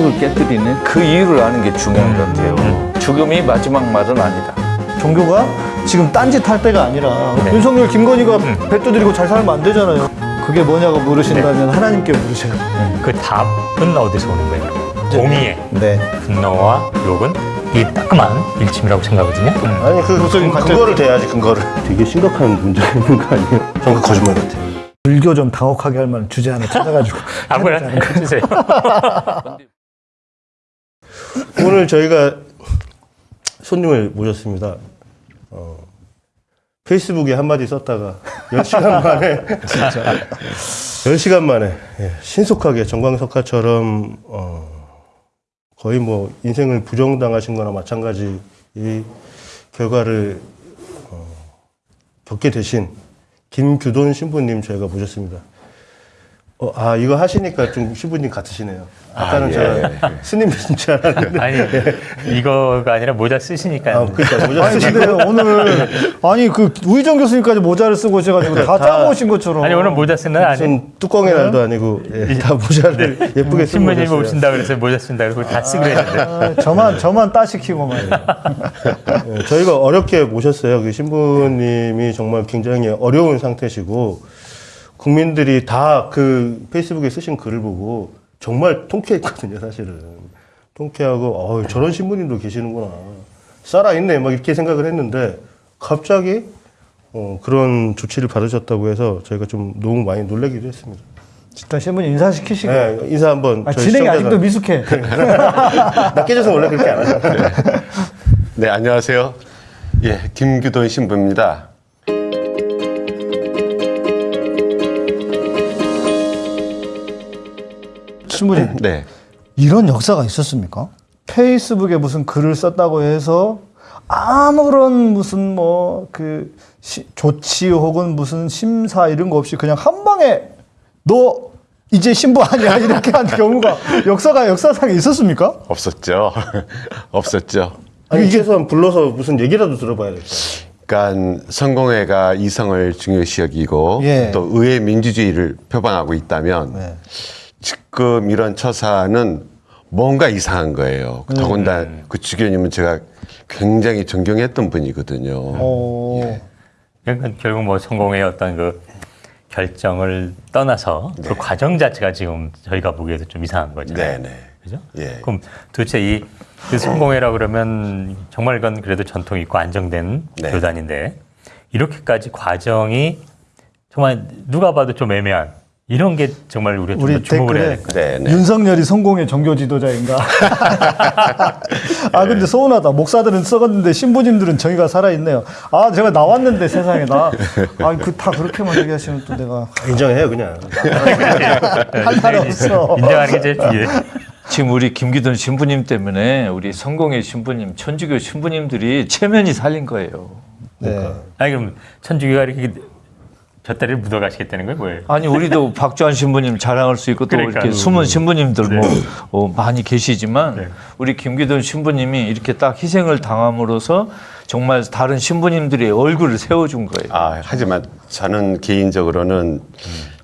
성역을 깨뜨리는 그 이유를 아는 게 중요한 것 같아요. 죽음이 마지막 말은 아니다. 종교가 지금 딴짓 할 때가 아니라 윤석열, 김건희가 배 두드리고 잘 살면 안 되잖아요. 그게 뭐냐고 물으신다면 하나님께 물으세요. 그 답은 어디서 오는 거예요? 공의의 네. 분노와 욕은 이 따끔한 일침이라고 생각하거든요. 아니 그, 그 갑자기- 그거를 대야지 근거를. 되게 심각한 문제가 있는 거 아니에요? 전그 거짓말 같아요. 불교 좀 당혹하게 할 만한 주제 하나 찾아가지고 아무나 해주세요. 오늘 저희가 손님을 모셨습니다. 어, 페이스북에 한마디 썼다가 10시간 만에 진짜 10시간 만에 예, 신속하게 정광석화처럼 어, 거의 뭐 인생을 부정당하신 거나 마찬가지 이 결과를 어, 겪게 되신 김규돈 신부님 저희가 모셨습니다. 어, 아 이거 하시니까 좀 신부님 같으시네요. 아까는 제가 스님이신 줄 알았는데 아니 이거가 아니라 모자 쓰시니까 아, 그러니까 모자 근데 오늘 아니 그 우희정 교수님까지 모자를 쓰고 오셔가지고 다 다- 짜고 오신 것처럼 아니 오늘 모자 쓰는 날 아니 뚜껑의 날도 아니고 예, 다 모자를 예쁘게 쓰고 신부님. 오신다 그래서 모자 쓴다 그러고 다 쓰기로 했는데 아, 저만 저만 따시키고 말이에요. 예, 저희가 어렵게 모셨어요. 그 신부님이 정말 굉장히 어려운 상태시고 국민들이 다 그 페이스북에 쓰신 글을 보고 정말 통쾌했거든요, 사실은. 통쾌하고 어, 저런 신부님도 계시는구나. 살아있네, 막 이렇게 생각을 했는데 갑자기 어, 그런 조치를 받으셨다고 해서 저희가 좀 너무 많이 놀라기도 했습니다. 일단 신부님 인사시키시고. 네, 인사 한번. 아, 진행이 시청자가- 아직도 미숙해. 낚여져서 원래 그렇게 안 하잖아요. 네, 안녕하세요. 예, 김규돈 신부입니다. 신부님 네. 이런 역사가 있었습니까? 페이스북에 무슨 글을 썼다고 해서 아무런 무슨 뭐 그 조치 혹은 무슨 심사 이런 거 없이 그냥 한 방에 너 이제 신부 아니야 이렇게 한 경우가 역사가 역사상에 있었습니까? 없었죠. 없었죠. 아니, 최소한 불러서 무슨 얘기라도 들어봐야 될 거예요. 그러니까 성공회가 이성을 중요시 여기고 예. 또 의회 민주주의를 표방하고 있다면 네. 지금 이런 처사는 뭔가 이상한 거예요. 더군다나 그 주교님은 제가 굉장히 존경했던 분이거든요. 어, 그러니까 결국 뭐 성공의 어떤 그 결정을 떠나서 그 과정 자체가 지금 저희가 보기에도 좀 이상한 거잖아요. 네네. 그죠? 예. 그럼 도대체 이 그 성공회라 그러면 정말 이건 그래도 전통이 있고 안정된 네. 교단인데 이렇게까지 과정이 정말 누가 봐도 좀 애매한 이런 게 정말 우리가 우리 좀더 주목을 해야 댓글에 될것 네, 네. 윤석열이 성공의 종교 지도자인가? 아 근데 서운하다. 목사들은 썩었는데 신부님들은 정의가 살아있네요. 아 제가 나왔는데 세상에 나. 아 그 다 그렇게만 얘기하시면 또 내가 인정해요, 그냥. 할 말 없어. 인정하는 게 제일 중요해. 지금 우리 김기돈 신부님 때문에 우리 성공의 신부님, 천주교 신부님들이 체면이 살린 거예요. 네. 아니 그럼 천주교가 이렇게 곁다리를 묻어가시겠다는 거예요, 뭐예요? 아니 우리도 박주한 신부님 자랑할 수 있고 또 그러니까. 이렇게 숨은 신부님들 뭐 어, 많이 계시지만 네. 우리 김기돈 신부님이 이렇게 딱 희생을 당함으로써 정말 다른 신부님들의 얼굴을 세워준 거예요. 아, 하지만 저는 개인적으로는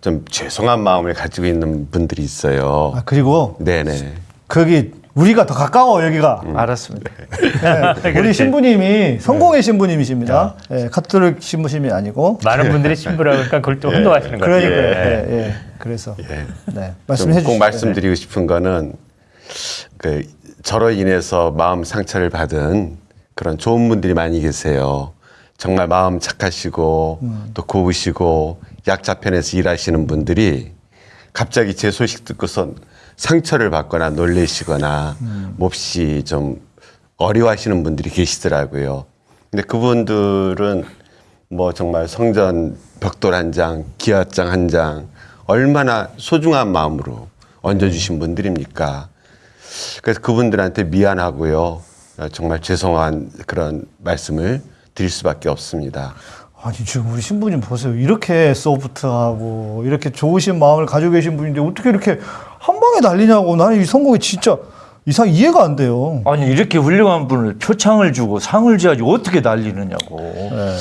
좀 죄송한 마음을 가지고 있는 분들이 있어요. 아 그리고 네네. 거기 우리가 더 가까워 여기가. 알았습니다. 네. 우리 신부님이 성공의 신부님이십니다. 예, 카톨릭 신부님이 아니고. 많은 분들이 신부라고 하니까 그걸 또 혼동하시는 거예요. 그러니까 예. 예, 예. 그래서 예. 네좀 말씀해 주시죠. 꼭 말씀드리고 싶은 거는 그 저로 인해서 마음 상처를 받은 그런 좋은 분들이 많이 계세요. 정말 마음 착하시고 또 고우시고 약자 편에서 일하시는 분들이 갑자기 제 소식 듣고서 상처를 받거나 놀래시거나 몹시 좀 어려워하시는 분들이 계시더라고요. 근데 그분들은 뭐 정말 성전 벽돌 한 장, 기와장 한 장, 얼마나 소중한 마음으로 얹어주신 분들입니까? 그래서 그분들한테 미안하고요. 어, 정말 죄송한 그런 말씀을 드릴 수밖에 없습니다. 아니 지금 우리 신부님 보세요. 이렇게 소프트하고 이렇게 좋으신 마음을 가지고 계신 분인데 어떻게 이렇게 한 방에 날리냐고 나는 이 성공이 진짜 이상 이해가 안 돼요. 아니 이렇게 훌륭한 분을 표창을 주고 상을 줘야지 어떻게 날리느냐고.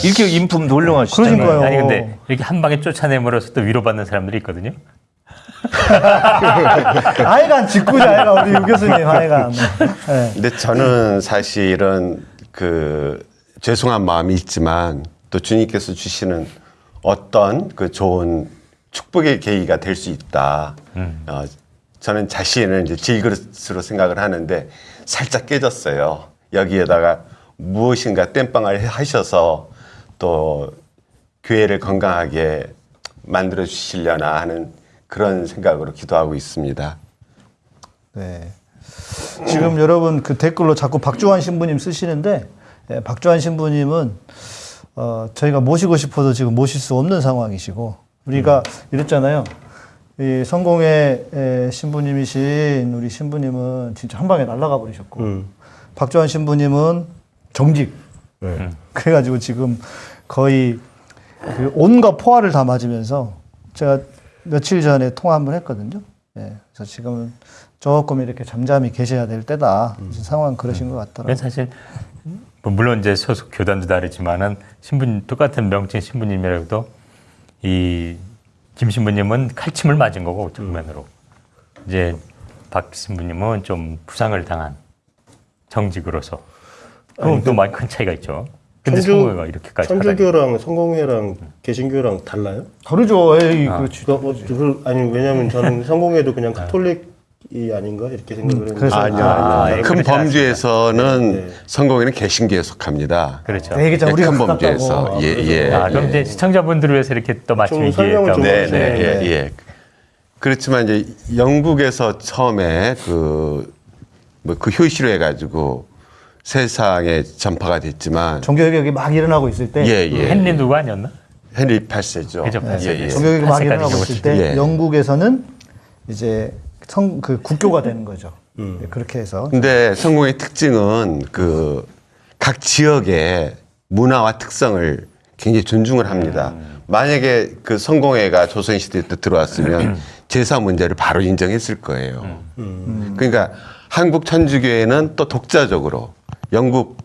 이렇게 인품 훌륭하시잖아요. 그러니까요. 아니 근데 이렇게 한 방에 쫓아내므로써 또 위로받는 사람들이 있거든요. 하여간 직구자 하여간 우리 유 교수님 하여간. 네. 근데 저는 사실은 그 죄송한 마음이 있지만 또 주님께서 주시는 어떤 그 좋은 축복의 계기가 될 수 있다. 어, 저는 자신을 이제 질그릇으로 생각을 하는데 살짝 깨졌어요. 여기에다가 무엇인가 땜빵을 하셔서 또 교회를 건강하게 만들어 주시려나 하는 그런 생각으로 기도하고 있습니다. 네. 지금 여러분 그 댓글로 자꾸 박주환 신부님 쓰시는데 예, 박주환 신부님은 어, 저희가 모시고 싶어도 지금 모실 수 없는 상황이시고 우리가 이랬잖아요. 이 성공의 에, 신부님이신 우리 신부님은 진짜 한 방에 날아가 버리셨고 음. 박주환 신부님은 정직. 네. 그래가지고 지금 거의 그 온갖 포화를 다 맞으면서 제가 며칠 전에 통화 한번 했거든요. 예, 그래서 지금은 조금 이렇게 잠잠히 계셔야 될 때다. 음. 상황 그러신 것 같더라고요. 사실 뭐 물론 이제 소속 교단도 다르지만은 신부님 똑같은 명칭 신부님이라도 이 김 신부님은 칼침을 맞은 거고 정면으로 이제 박 신부님은 좀 부상을 당한 정직으로서 그럼 또 많이 큰 차이가 있죠. 근데 성공회가 이렇게까지. 천주교랑 성공회랑 개신교랑 달라요? 다르죠. 에이, 아. 그렇지. 그, 어, 그, 아니 왜냐면 저는 성공회도 그냥 카톨릭 이 아닌가 이렇게 생각을 했는데 그래서- 아니요, 아, 아니요. 예, 큰 그렇지 범죄에서는 네. 성공에는 개신교에 속합니다. 그렇죠. 참 예, 우리가 큰 가깝다고. 범죄에서 예, 예. 아, 그럼 이제 시청자분들을 위해서 이렇게 또 맞춤 좀 설명을 좀 얘기했다고. 네, 네, 네. 예, 예. 그렇지만 이제 영국에서 처음에 그, 뭐그 효시로 해가지고 세상에 전파가 됐지만 종교 개혁이 막 일어나고 있을 때 예, 예. 헨리 누구 아니었나? 헨리 8세죠. 그죠, 예, 팔세. 예. 종교 개혁이 막 팔세까지 일어나고. 있을 때 예. 영국에서는 이제 성 그 국교가 되는 거죠. 음. 예, 그렇게 해서 근데 성공의 특징은 그 각 지역의 문화와 특성을 굉장히 존중을 합니다. 만약에 그 성공회가 조선시대 때 들어왔으면 제사 문제를 바로 인정했을 거예요. 그러니까 한국 천주교회는 또 독자적으로 영국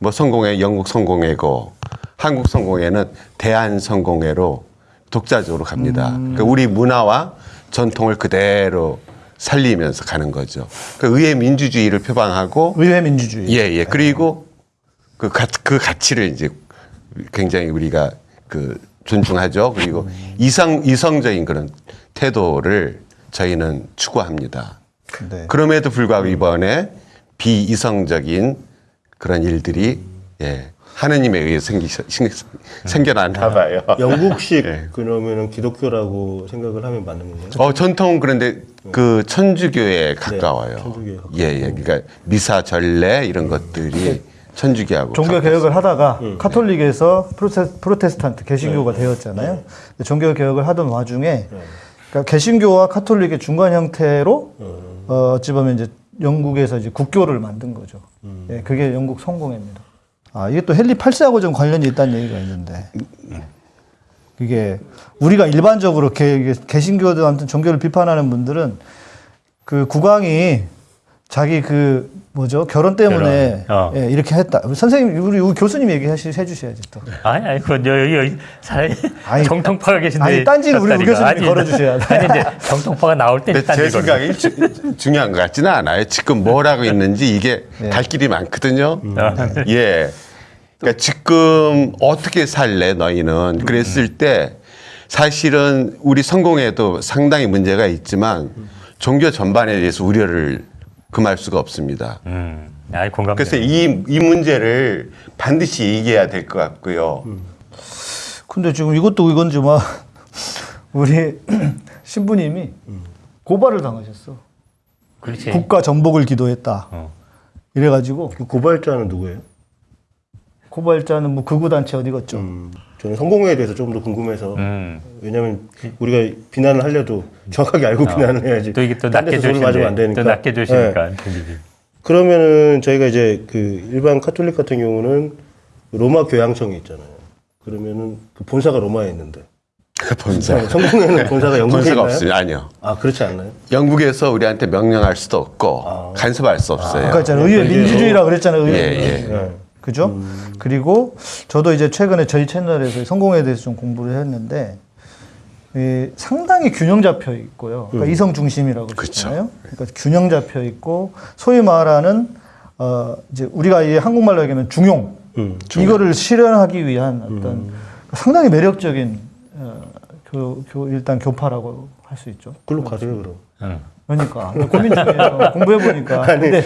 뭐 성공회 영국 성공회고 한국 성공회는 대한 성공회로 독자적으로 갑니다. 그러니까 우리 문화와 전통을 그대로 살리면서 가는 거죠. 그 의회 민주주의를 표방하고 의회 민주주의. 예, 예. 그리고 그, 가, 그 가치를 이제 굉장히 우리가 그 존중하죠. 그리고 이상, 이성적인 그런 태도를 저희는 추구합니다. 네. 그럼에도 불구하고 이번에 비이성적인 그런 일들이 예, 하느님에 의해 생기, 생, 생겨났나 봐요. 영국식 예. 그러면은 기독교라고 생각을 하면 맞는 건가요? 어, 전통 그런데 그 천주교에 가까워요. 네, 천주교에 가까워. 예, 예. 그러니까 미사 전례 이런 것들이 천주교하고 종교. 개혁을 하다가 음. 카톨릭에서 프로테, 프로테스탄트 개신교가 네. 되었잖아요. 근데 종교 개혁을 하던 와중에 그러니까 개신교와 카톨릭의 중간 형태로 음. 어, 어찌 보면 이제 영국에서 이제 국교를 만든 거죠. 음. 예, 그게 영국 성공입니다. 아 이게 또 헨리 8세하고 좀 관련이 있다는 얘기가 있는데 이게 우리가 일반적으로 개, 개신교도 아무튼 종교를 비판하는 분들은 그 국왕이 자기 그 뭐죠 결혼 때문에 결혼. 어. 예, 이렇게 했다. 우리 선생님 우리, 우리 교수님 얘기하시 해주셔야지 또. 아니, 아니, 그 여기, 여기 사 아니, 정통파가 계신데. 아니, 딴지는 우리. 교수님이 아니, 걸어주셔야 돼. 아니, 이제 정통파가 나올 때 근데 제 생각에 주- 중요한 것 같지는 않아요. 지금 뭘 하고 있는지 이게 예. 갈 길이 많거든요. 아, 예. 그러니까 지금 어떻게 살래 너희는 그랬을 때 사실은 우리 성공에도 상당히 문제가 있지만 종교 전반에 대해서 우려를 금할 수가 없습니다. 음, 아이, 공감. 그래서 이, 이 문제를 반드시 얘기해야 될 것 같고요. 근데 지금 이것도 이건지 막 우리 신부님이 고발을 당하셨어. 그렇지. 국가 전복을 기도했다. 어. 이래가지고 그 고발자는 누구예요? 고발자는 뭐 극우 단체 어디겠죠. 음, 저는 성공회에 대해서 조금 더 궁금해서 음. 왜냐면 우리가 비난을 하려도 정확하게 알고 비난을 해야지. 또 이게 또딴 낮게 맞으면 안. 되니까. 또 낮게 네. 그러면은 저희가 이제 그 일반 카톨릭 같은 경우는 로마 교양청이 있잖아요. 그러면은 그 본사가 로마에 있는데 본사. 네, 성공회는 본사가 영국에 본사가? 없어요. 아니요. 아 그렇지 않나요? 영국에서 우리한테 명령할 수도 없고 간섭할 수 없어요. 아 까 있잖아 의회 이게 민주주의라 그랬잖아요. 의회. 예, 예. 네. 그죠? 그리고 저도 이제 최근에 저희 채널에서 성공에 대해서 좀 공부를 했는데 이 상당히 균형 잡혀 있고요. 그러니까 이성 중심이라고 그러잖아요. 그러니까 균형 잡혀 있고 소위 말하는 어 이제 우리가 이 한국말로 얘기하면 중용, 음, 이거를 실현하기 위한 어떤 상당히 매력적인 어, 교, 교 일단 교파라고 할 수 있죠. 글로 가세요 그럼. 응. 그러니까 고민 중이에요. 공부해 보니까. 근데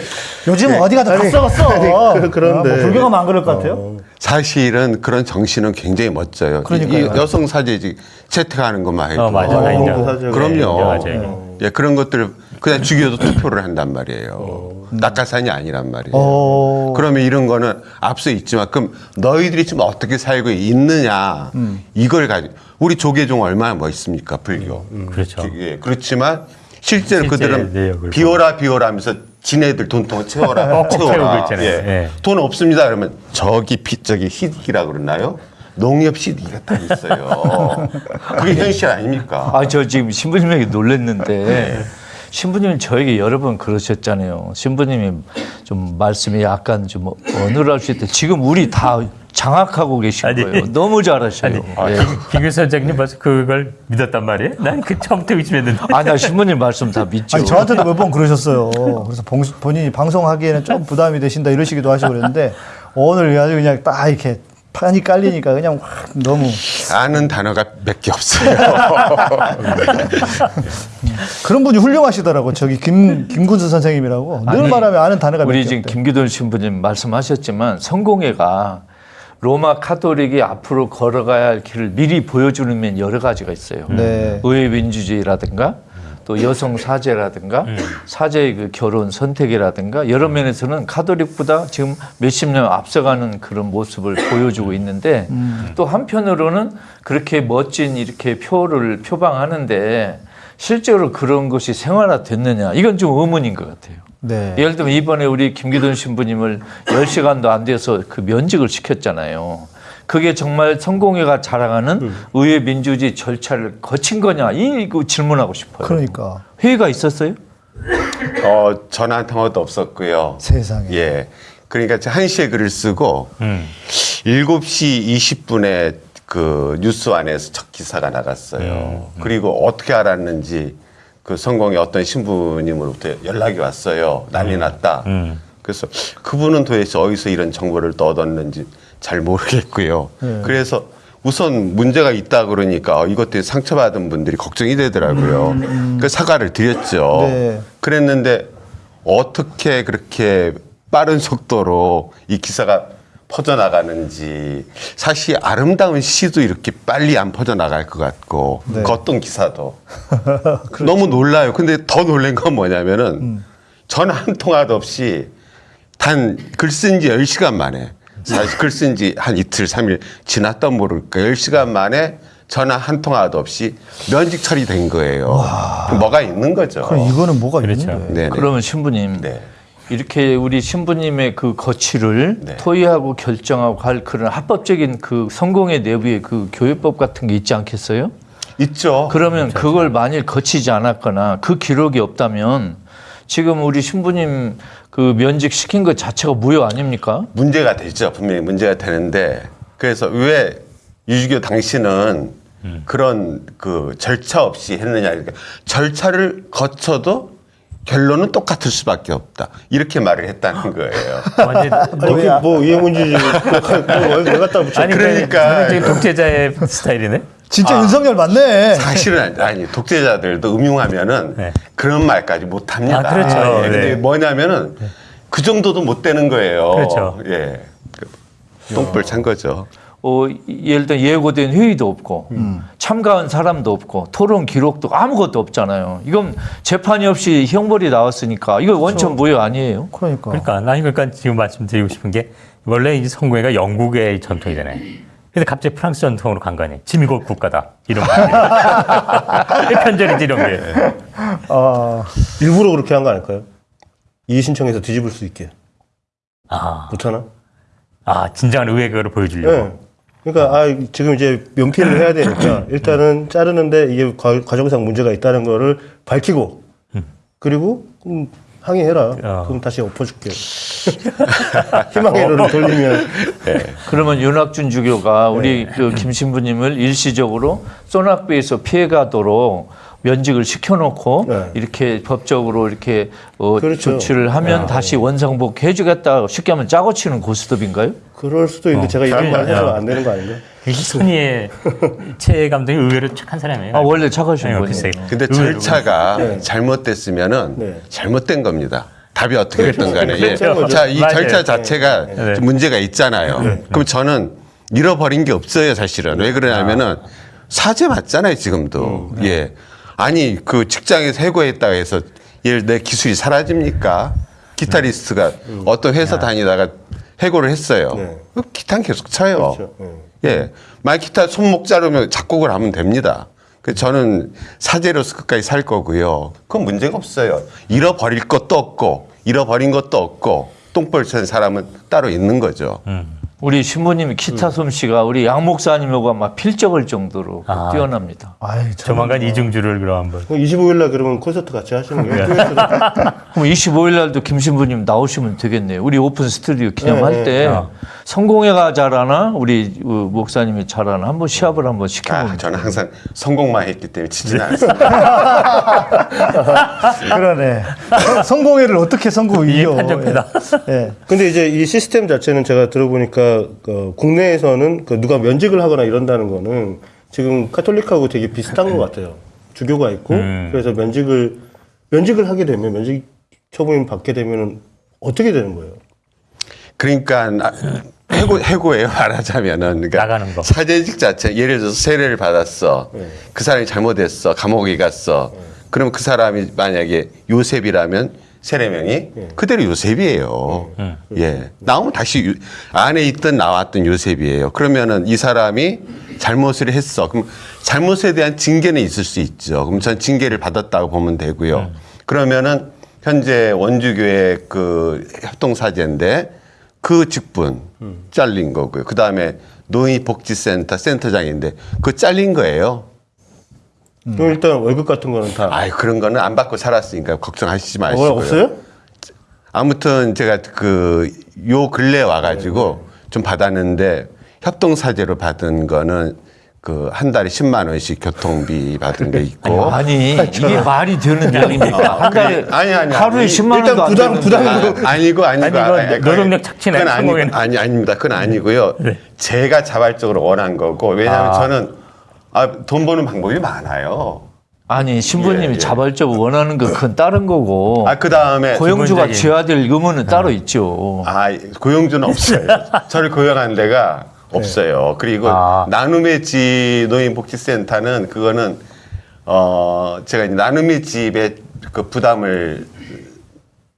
요즘 어디 가도 다 썩었어. 아니, 그- 그런데- 뭐 불교가 안 그럴 것 같아요. 사실은 그런 정신은 굉장히 멋져요. 이, 그러니까요. 이 여성 사제지 채택하는 것만 해도 어, 맞아. 어. 그 그럼요. 맞아요. 예, 그런 것들을 그냥 죽여도 투표를 한단 말이에요. 낙하산이 아니란 말이에요. 어. 그러면 이런 거는 앞서 있지만 그럼 너희들이 지금 어떻게 살고 있느냐 이걸 가지고 우리 조계종 얼마나 멋있습니까 불교. 그렇죠. 예, 그렇지만 실제로 실제 그들은 내역을 비워라 비워라 하면서 지네들 돈통 채워라 꼭 채우고 채워라. 있잖아요. 예. 예. 돈 없습니다 그러면 저기 피 저기 희득이라 그러나요? 농협 시디가 다 있어요. 그게 현실 아닙니까? 아, 저 지금 신부님에게 놀랬는데 신부님은 저에게 여러 번 그러셨잖아요. 신부님이 좀 말씀이 약간 좀 어눌할 수 있다. 지금 우리 다 장악하고 계신 아니. 거예요. 너무 잘하셔요. 아니, 예. 김규 선생님 벌써 그걸 믿었단 말이에요? 난 그 처음부터 의심했는데. 아니, 나 신부님 말씀 다 믿죠. 아니 저한테도 몇 번 그러셨어요. 그래서 봉- 본인이 방송하기에는 좀 부담이 되신다 이러시기도 하시고 그랬는데 오늘 아주 그냥 딱 이렇게 판이 깔리니까 그냥 확 너무 아는 단어가 몇 개 없어요. 그런 분이 훌륭하시더라고. 저기 김 김군수 선생님이라고 늘 아니, 말하면 아는 단어가 우리 지금. 김기돈 신부님 말씀하셨지만 성공회가 로마 카톨릭이 앞으로 걸어가야 할 길을 미리 보여주는 면 여러 가지가 있어요. 네. 의회 민주주의라든가 또 여성 사제라든가 사제의 그 결혼 선택이라든가 여러 면에서는 카톨릭보다 지금 몇십 년 앞서가는 그런 모습을 보여주고 있는데 또 한편으로는 그렇게 멋진 이렇게 표를 표방하는데 실제로 그런 것이 생활화 됐느냐 이건 좀 의문인 것 같아요. 네. 예를 들면 이번에 우리 김기돈 신부님을 10시간도 안 돼서 그 면직을 시켰잖아요. 그게 정말 성공회가 자랑하는 의회 민주주의 절차를 거친 거냐 이거 질문하고 싶어요. 그러니까 회의가 있었어요? 어, 전화 통화도 없었고요. 세상에. 예. 그러니까 1시에 글을 쓰고 음. 7시 20분에 그 뉴스 안에서 첫 기사가 나갔어요. 그리고 어떻게 알았는지 그 성공의 어떤 신부님으로부터 연락이 왔어요. 난리 났다. 음. 그래서 그분은 도대체 어디서 이런 정보를 또 얻었는지 잘 모르겠고요. 그래서 우선 문제가 있다 그러니까 이것 때문에 상처받은 분들이 걱정이 되더라고요. 그 사과를 드렸죠. 네. 그랬는데 어떻게 그렇게 빠른 속도로 이 기사가 퍼져나가는지 사실 아름다운 시도 이렇게 빨리 안 퍼져나갈 것 같고 네. 그 어떤 기사도 너무 놀라요. 근데 더 놀란 건 뭐냐면은 전화 한 통화도 없이 단 글 쓴지 10시간 만에 사실 글 쓴 지 한 이틀, 삼일 지났다 모를까 10시간 만에 전화 한 통화도 없이 면직 처리된 거예요. 뭐가 있는 거죠. 그럼 이거는 뭐가 그렇죠. 있는데? 네네. 그러면 신부님 네. 이렇게 우리 신부님의 그 거취를 네. 토의하고 결정하고 할 그런 합법적인 그 성공의 내부에 그 교회법 같은 게 있지 않겠어요? 있죠. 그러면 그걸 만일 거치지 않았거나 그 기록이 없다면 지금 우리 신부님 그 면직 시킨 것 자체가 무효 아닙니까? 문제가 되죠. 분명히 문제가 되는데 그래서 왜 유주교 당신은 그런 그 절차 없이 했느냐 이렇게 절차를 거쳐도 결론은 똑같을 수밖에 없다 이렇게 말을 했다는 거예요. 완전 아니 그게 뭐 이해 문제지. 왜 갖다 붙여? 아니 그러니까. 그러니까 독재자의 스타일이네. 진짜 윤석열 맞네. 사실은 아니 독재자들도 음흉하면은 네. 그런 말까지 못 합니다. 아, 그렇죠. 예, 근데 네. 뭐냐면은 그 정도도 못 되는 거예요. 그렇죠. 예. 그 똥불 찬 거죠. 어, 예를 들어 예고된 회의도 없고 참가한 사람도 없고 토론 기록도 아무것도 없잖아요. 이건 재판이 없이 형벌이 나왔으니까 이거 원천 무효 아니에요? 그러니까. 그러니까 나 그러니까 지금 말씀드리고 싶은 게 원래 이 성공회가 영국의 전통이잖아요. 근데 갑자기 프랑스 전통으로 간거 아니에요. 지미골 국가다 이런 거. 편절이지 이런 게. 아, 일부러 그렇게 한 거 아닐까요? 이의 신청해서 뒤집을 수 있게. 아, 그렇잖아. 아 진정한 의회 그거를 보여주려고. 예. 그러니까 아 지금 이제 면피를 해야 되니까 일단은 자르는데 이게 과- 과정상 문제가 있다는 거를 밝히고 그리고 음, 항의해라. 어. 그럼 다시 엎어줄게. 희망의 로를 돌리면 그러면 윤학준 주교가 우리 그 김신부님을 일시적으로 소낙비에서 피해가도록 면직을 시켜놓고 네. 이렇게 법적으로 이렇게 어, 그렇죠. 조치를 하면 다시 원상복 해주겠다 쉽게 하면 짜고 치는 고스톱인가요? 그럴 수도 있는데 제가 이런 말 해서 안 되는 거 아닌가? 손희의 최 감독이 의외로 착한 사람이에요. 아 원래 착하신 네, 분이에요. 글쎄. 근데 절차가 잘못됐으면은 네. 잘못된 겁니다. 답이 어떻게 됐든 간에. 예. 그렇죠, 그렇죠. 자, 이 맞아요. 절차 자체가 네. 좀 문제가 있잖아요. 그럼 저는 잃어버린 게 없어요, 사실은. 왜 그러냐면은 사죄 맞잖아요, 지금도. 예. 아니, 그 직장에서 해고했다고 해서 예를 내 기술이 사라집니까? 기타리스트가 어떤 회사 다니다가 해고를 했어요. 네. 그 기타는 계속 쳐요. 그렇죠. 네. 예. 만약 기타 손목 자르면 작곡을 하면 됩니다. 그 저는 사제로서 끝까지 살 거고요. 그건 문제가 없어요. 잃어버릴 것도 없고, 잃어버린 것도 없고, 똥볼 친 사람은 따로 있는 거죠. 우리 신부님 기타 솜씨가 우리 양 목사님하고 아마 필적할 정도로 아. 뛰어납니다. 아이, 참. 조만간 이중주를 그럼 한번. 25일 날 그러면 콘서트 같이 하시는 거예요? 그럼 25일 날도 김신부님 나오시면 되겠네요. 우리 오픈 스튜디오 기념할 네, 때 네. 성공회가 잘하나 우리 어, 목사님이 잘하나 한번 시합을 한번 시켜보면 아, 저는 항상 성공만 했기 때문에 치지는 않습니다. 그러네. 성- 성공회를 어떻게 성공 이게 이겨? 판정패다. 예. 근데 이제 이 시스템 자체는 제가 들어보니까 그 국내에서는 그 누가 면직을 하거나 이런다는 거는 지금 카톨릭하고 되게 비슷한 것 같아요. 주교가 있고 음. 그래서 면직을 면직을 하게 되면 면직 처분을 받게 되면은 어떻게 되는 거예요? 그러니까 아, 해고 해고예요 말하자면은 그러니까 나가는 거. 사제직 자체 예를 들어서 세례를 받았어 그 사람이 잘못했어 감옥에 갔어 그러면 그 사람이 만약에 요셉이라면 세례명이 그대로 요셉이에요. 예. 나오면 다시 유- 안에 있던 나왔던 요셉이에요. 그러면은 이 사람이 잘못을 했어. 그럼 잘못에 대한 징계는 있을 수 있죠. 그럼 전 징계를 받았다고 보면 되고요. 그러면은 현재 원주교회 그 협동사제인데 그 직분 잘린 거고요. 그 다음에 노인복지센터 센터장인데 그 잘린 거예요. 그럼 일단 월급 같은 거는 다 아이 그런 거는 안 받고 살았으니까 걱정하시지 어, 마시고요. 없어요? 아무튼 제가 그 요 근래 와가지고 좀 받았는데 협동사제로 받은 거는 그 한 달에 10만 원씩 교통비 받은 게 있고 아니 이게 말이 되는 얘기입니까? 한 달에 아니, 아니, 하루에 아니. 10만 원도 일단 안 부담, 되는데. 부담. 아, 아니고 아니고 아니, 노동력 착취네, 그건 아니. 아니 아닙니다. 그건 아니고요. 제가 자발적으로 원한 거고 왜냐하면 아. 저는 아, 돈 버는 방법이 많아요. 아니 신부님이 예, 예. 자발적으로 원하는 거 그건 다른 거고 아그 다음에 고용주가 기본적인- 지어야 될 의무는 따로 있죠. 아 고용주는 없어요. 저를 고용한 데가 없어요. 그리고 아. 나눔의 집 노인복지센터는 그거는 어 제가 나눔의 집의 그 부담을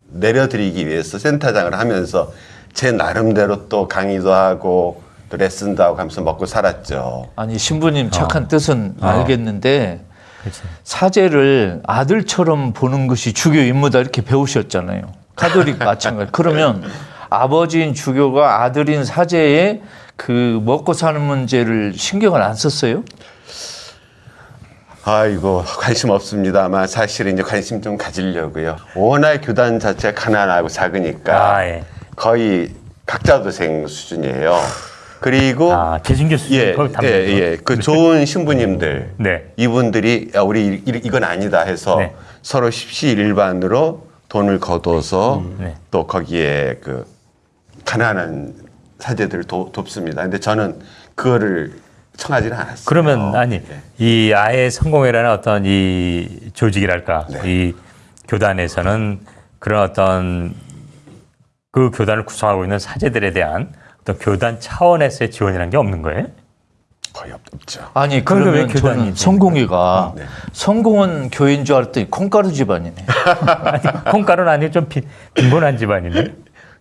내려드리기 위해서 센터장을 하면서 제 나름대로 또 강의도 하고 또 레슨도 하고 하면서 먹고 살았죠. 아니 신부님 착한 뜻은 어. 알겠는데 그렇지. 사제를 아들처럼 보는 것이 주교 임무다 이렇게 배우셨잖아요. 가톨릭 마찬가지. 그러면 아버지인 주교가 아들인 사제의 그 먹고 사는 문제를 신경을 안 썼어요? 아이고 관심 없습니다만 사실 이제 관심 좀 가지려고요. 워낙 교단 자체가 가난하고 작으니까 아, 예. 거의 각자 도생 수준이에요. 그리고 아, 재승교 수준 예, 예, 예, 그 좋은 신부님들 네. 이분들이 야, 우리 이- 이건 아니다 해서 네. 서로 십시일반으로 돈을 거둬서 네. 또 거기에 그 가난한 사제들을 도, 돕습니다. 근데 저는 그거를 청하지는 않았어요. 그러면 아니 네. 이 아예 성공회라는 어떤 이 조직이랄까 네. 이 교단에서는 그런 어떤 그 교단을 구성하고 있는 사제들에 대한 어떤 교단 차원에서의 지원이라는 게 없는 거예요? 거의 없- 없죠. 아니 왜 그러면 교단이 저는? 성공이가 네. 성공은 교인 줄 알았더니 콩가루 집안이네. 아니, 콩가루는 아니고 좀 빈, 빈곤한 집안인데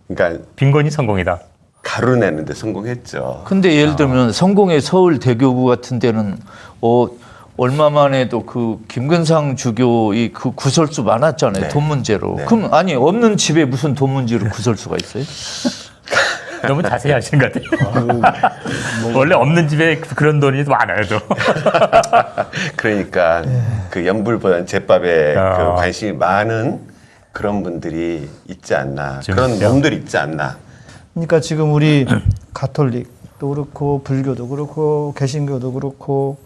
그러니까 빈곤이 성공이다. 가루 내는데 성공했죠. 근데 예를 들면 성공의 서울 대교구 같은 데는 어 얼마만 해도 그 김근상 주교의 그 구설수 많았잖아요. 네. 돈 문제로. 네. 그럼 아니 없는 집에 무슨 돈 문제로 구설수가 있어요? 너무 자세히 하시는 것 같아요. 원래 없는 집에 그런 돈이 많아요, 또. 그러니까 그 연불보다는 제밥에 아. 그 관심이 많은 그런 분들이 있지 않나 좀 그런. 놈들이 있지 않나 그러니까 지금 우리 가톨릭도 그렇고 불교도 그렇고 개신교도 그렇고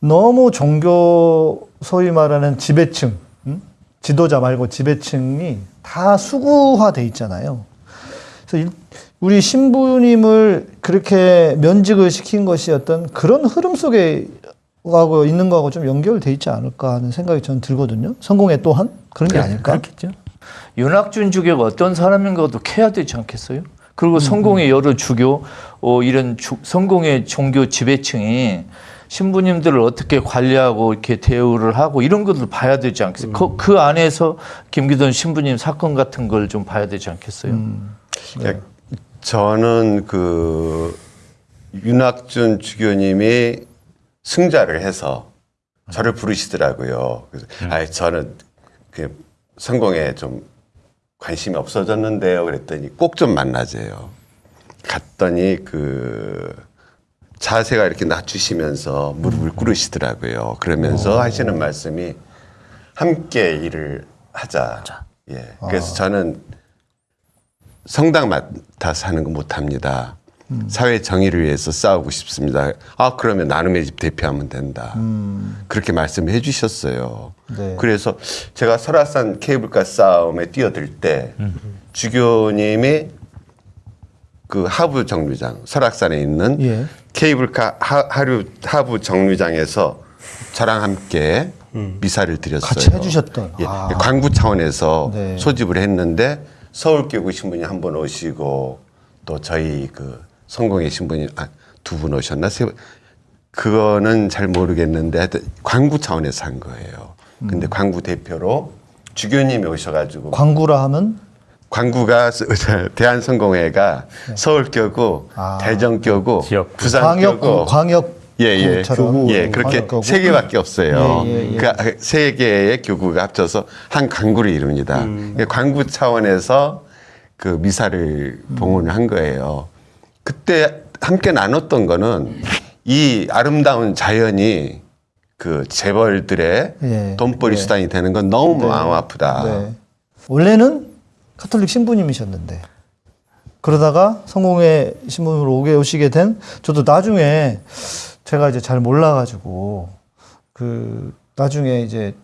너무 종교 소위 말하는 지배층, 음? 지도자 말고 지배층이 다 수구화돼 있잖아요. 그래서 일- 우리 신부님을 그렇게 면직을 시킨 것이 어떤 그런 흐름 속에 하고 있는 거하고 좀 연결돼 있지 않을까 하는 생각이 저는 들거든요. 성공에 또한 그런 게 아닐까? 그렇겠죠. 윤학준 주교가 어떤 사람인가도 캐야 되지 않겠어요? 그리고 음, 성공의 여러 주교, 어, 이런 주, 성공의 종교 지배층이 신부님들을 어떻게 관리하고 이렇게 대우를 하고 이런 것들 봐야 되지 않겠어요? 그, 그 안에서 김기돈 신부님 사건 같은 걸 좀 봐야 되지 않겠어요? 음. 그러니까 저는 그 윤학준 주교님이 승자를 해서 저를 부르시더라고요. 그래서 아 저는 그 성공에 좀 관심이 없어졌는데요. 그랬더니 꼭 좀 만나재요. 갔더니 그 자세가 이렇게 낮추시면서 무릎을 꿇으시더라고요. 그러면서 하시는 말씀이 함께 일을 하자. 예. 그래서 저는 성당 맡아서 하는 거 못합니다. 사회 정의를 위해서 싸우고 싶습니다. 아 그러면 나눔의 집 대표하면 된다. 그렇게 말씀해 주셨어요. 네. 그래서 제가 설악산 케이블카 싸움에 뛰어들 때 주교님이 그 하부 정류장 설악산에 있는 예. 케이블카 하, 하류 하부 정류장에서 저랑 함께 미사를 드렸어요. 같이 해주셨던. 예, 아. 광구 차원에서 네. 소집을 했는데 서울교구 신부님 한 분 오시고 또 저희 그 성공의 신부님 아, 두 분 오셨나 세 분. 그거는 잘 모르겠는데 하여튼 광구 차원에서 한 거예요. 근데 음. 광구 대표로 주교님이 오셔가지고 광구라 하면 광구가 대한성공회가 서울교구, 네. 아. 대전교구. 광역 부산교구, 광역 예, 예. 교구처럼. 예, 그렇게 광역교구. 세 개밖에 없어요. 예, 예, 예. 그세 개의 교구가 합쳐서 한 광구를 이룹니다. 그 광구 차원에서 그 미사를 봉헌을 한 거예요. 그때 함께 나눴던 거는 이 아름다운 자연이 그 재벌들의 예, 돈벌이 예. 수단이 되는 건 너무 마음 아프다. 네. 원래는 카톨릭 신부님이셨는데 그러다가 성공회 신부님으로 오게 오시게 된 저도 나중에 제가 이제 잘 몰라가지고 그 나중에 이제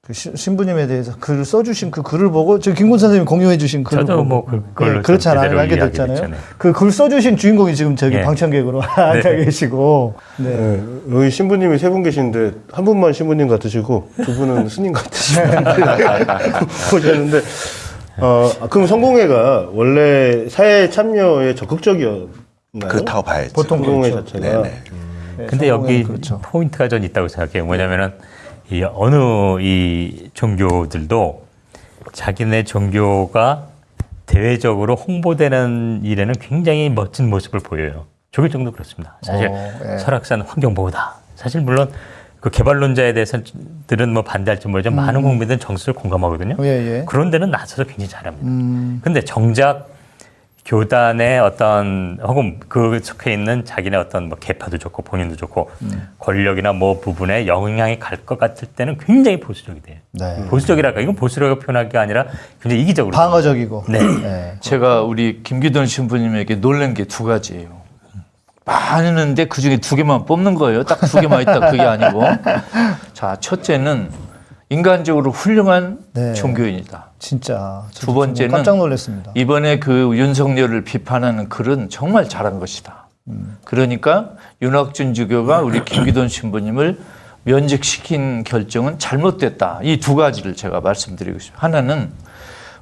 그 시- 신부님에 대해서 글을 써주신 그 글을 보고 저 김군 선생님이 공유해주신 글을 저도 보고 뭐 그걸로 네, 그렇잖아요 알게 됐잖아요. 됐잖아요. 그 글 써주신 주인공이 지금 저기 예. 방청객으로 앉아 계시고 네. 네, 여기 신부님이 세 분 계시는데 한 분만 신부님 같으시고 두 분은 스님 같으시고 보셨는데 어 그럼 성공회가 원래 사회 참여에 적극적이었나요? 그렇다고 봐야죠. 보통 성공회 그렇죠. 자체가 네네. 네, 근데 여기 그렇죠. 포인트가 전 있다고 생각해요. 뭐냐면은 이 어느 이 종교들도 자기네 종교가 대외적으로 홍보되는 일에는 굉장히 멋진 모습을 보여요. 조길정도 그렇습니다. 사실 어, 예. 설악산 환경보호다. 사실 물론 그 개발론자에 대해서들은 뭐 반대할지 모르지만 많은 국민들은 정서를 공감하거든요. 음. 예, 예. 그런 데는 나서서 굉장히 잘합니다. 음, 근데 정작 교단의 어떤 혹은 그 속해 있는 자기네 어떤 뭐 계파도 좋고 본인도 좋고 음. 권력이나 뭐 부분에 영향이 갈 것 같을 때는 굉장히 보수적이 돼요. 네. 보수적이랄까 이건 보수라고 표현하기가 아니라 굉장히 이기적으로. 방어적이고 네. 네. 제가 우리 김기돈 신부님에게 놀란 게 두 가지예요. 많은데 그 중에 두 개만 뽑는 거예요. 딱 두 개만 있다 그게 아니고. 자, 첫째는 인간적으로 훌륭한 네. 종교인이다. 진짜 두 번째는 깜짝 놀랐습니다. 이번에 그 윤석열을 비판하는 글은 정말 잘한 것이다. 그러니까 윤학준 주교가 우리 김기돈 신부님을 면직시킨 결정은 잘못됐다. 이 두 가지를 제가 말씀드리고 싶어요. 하나는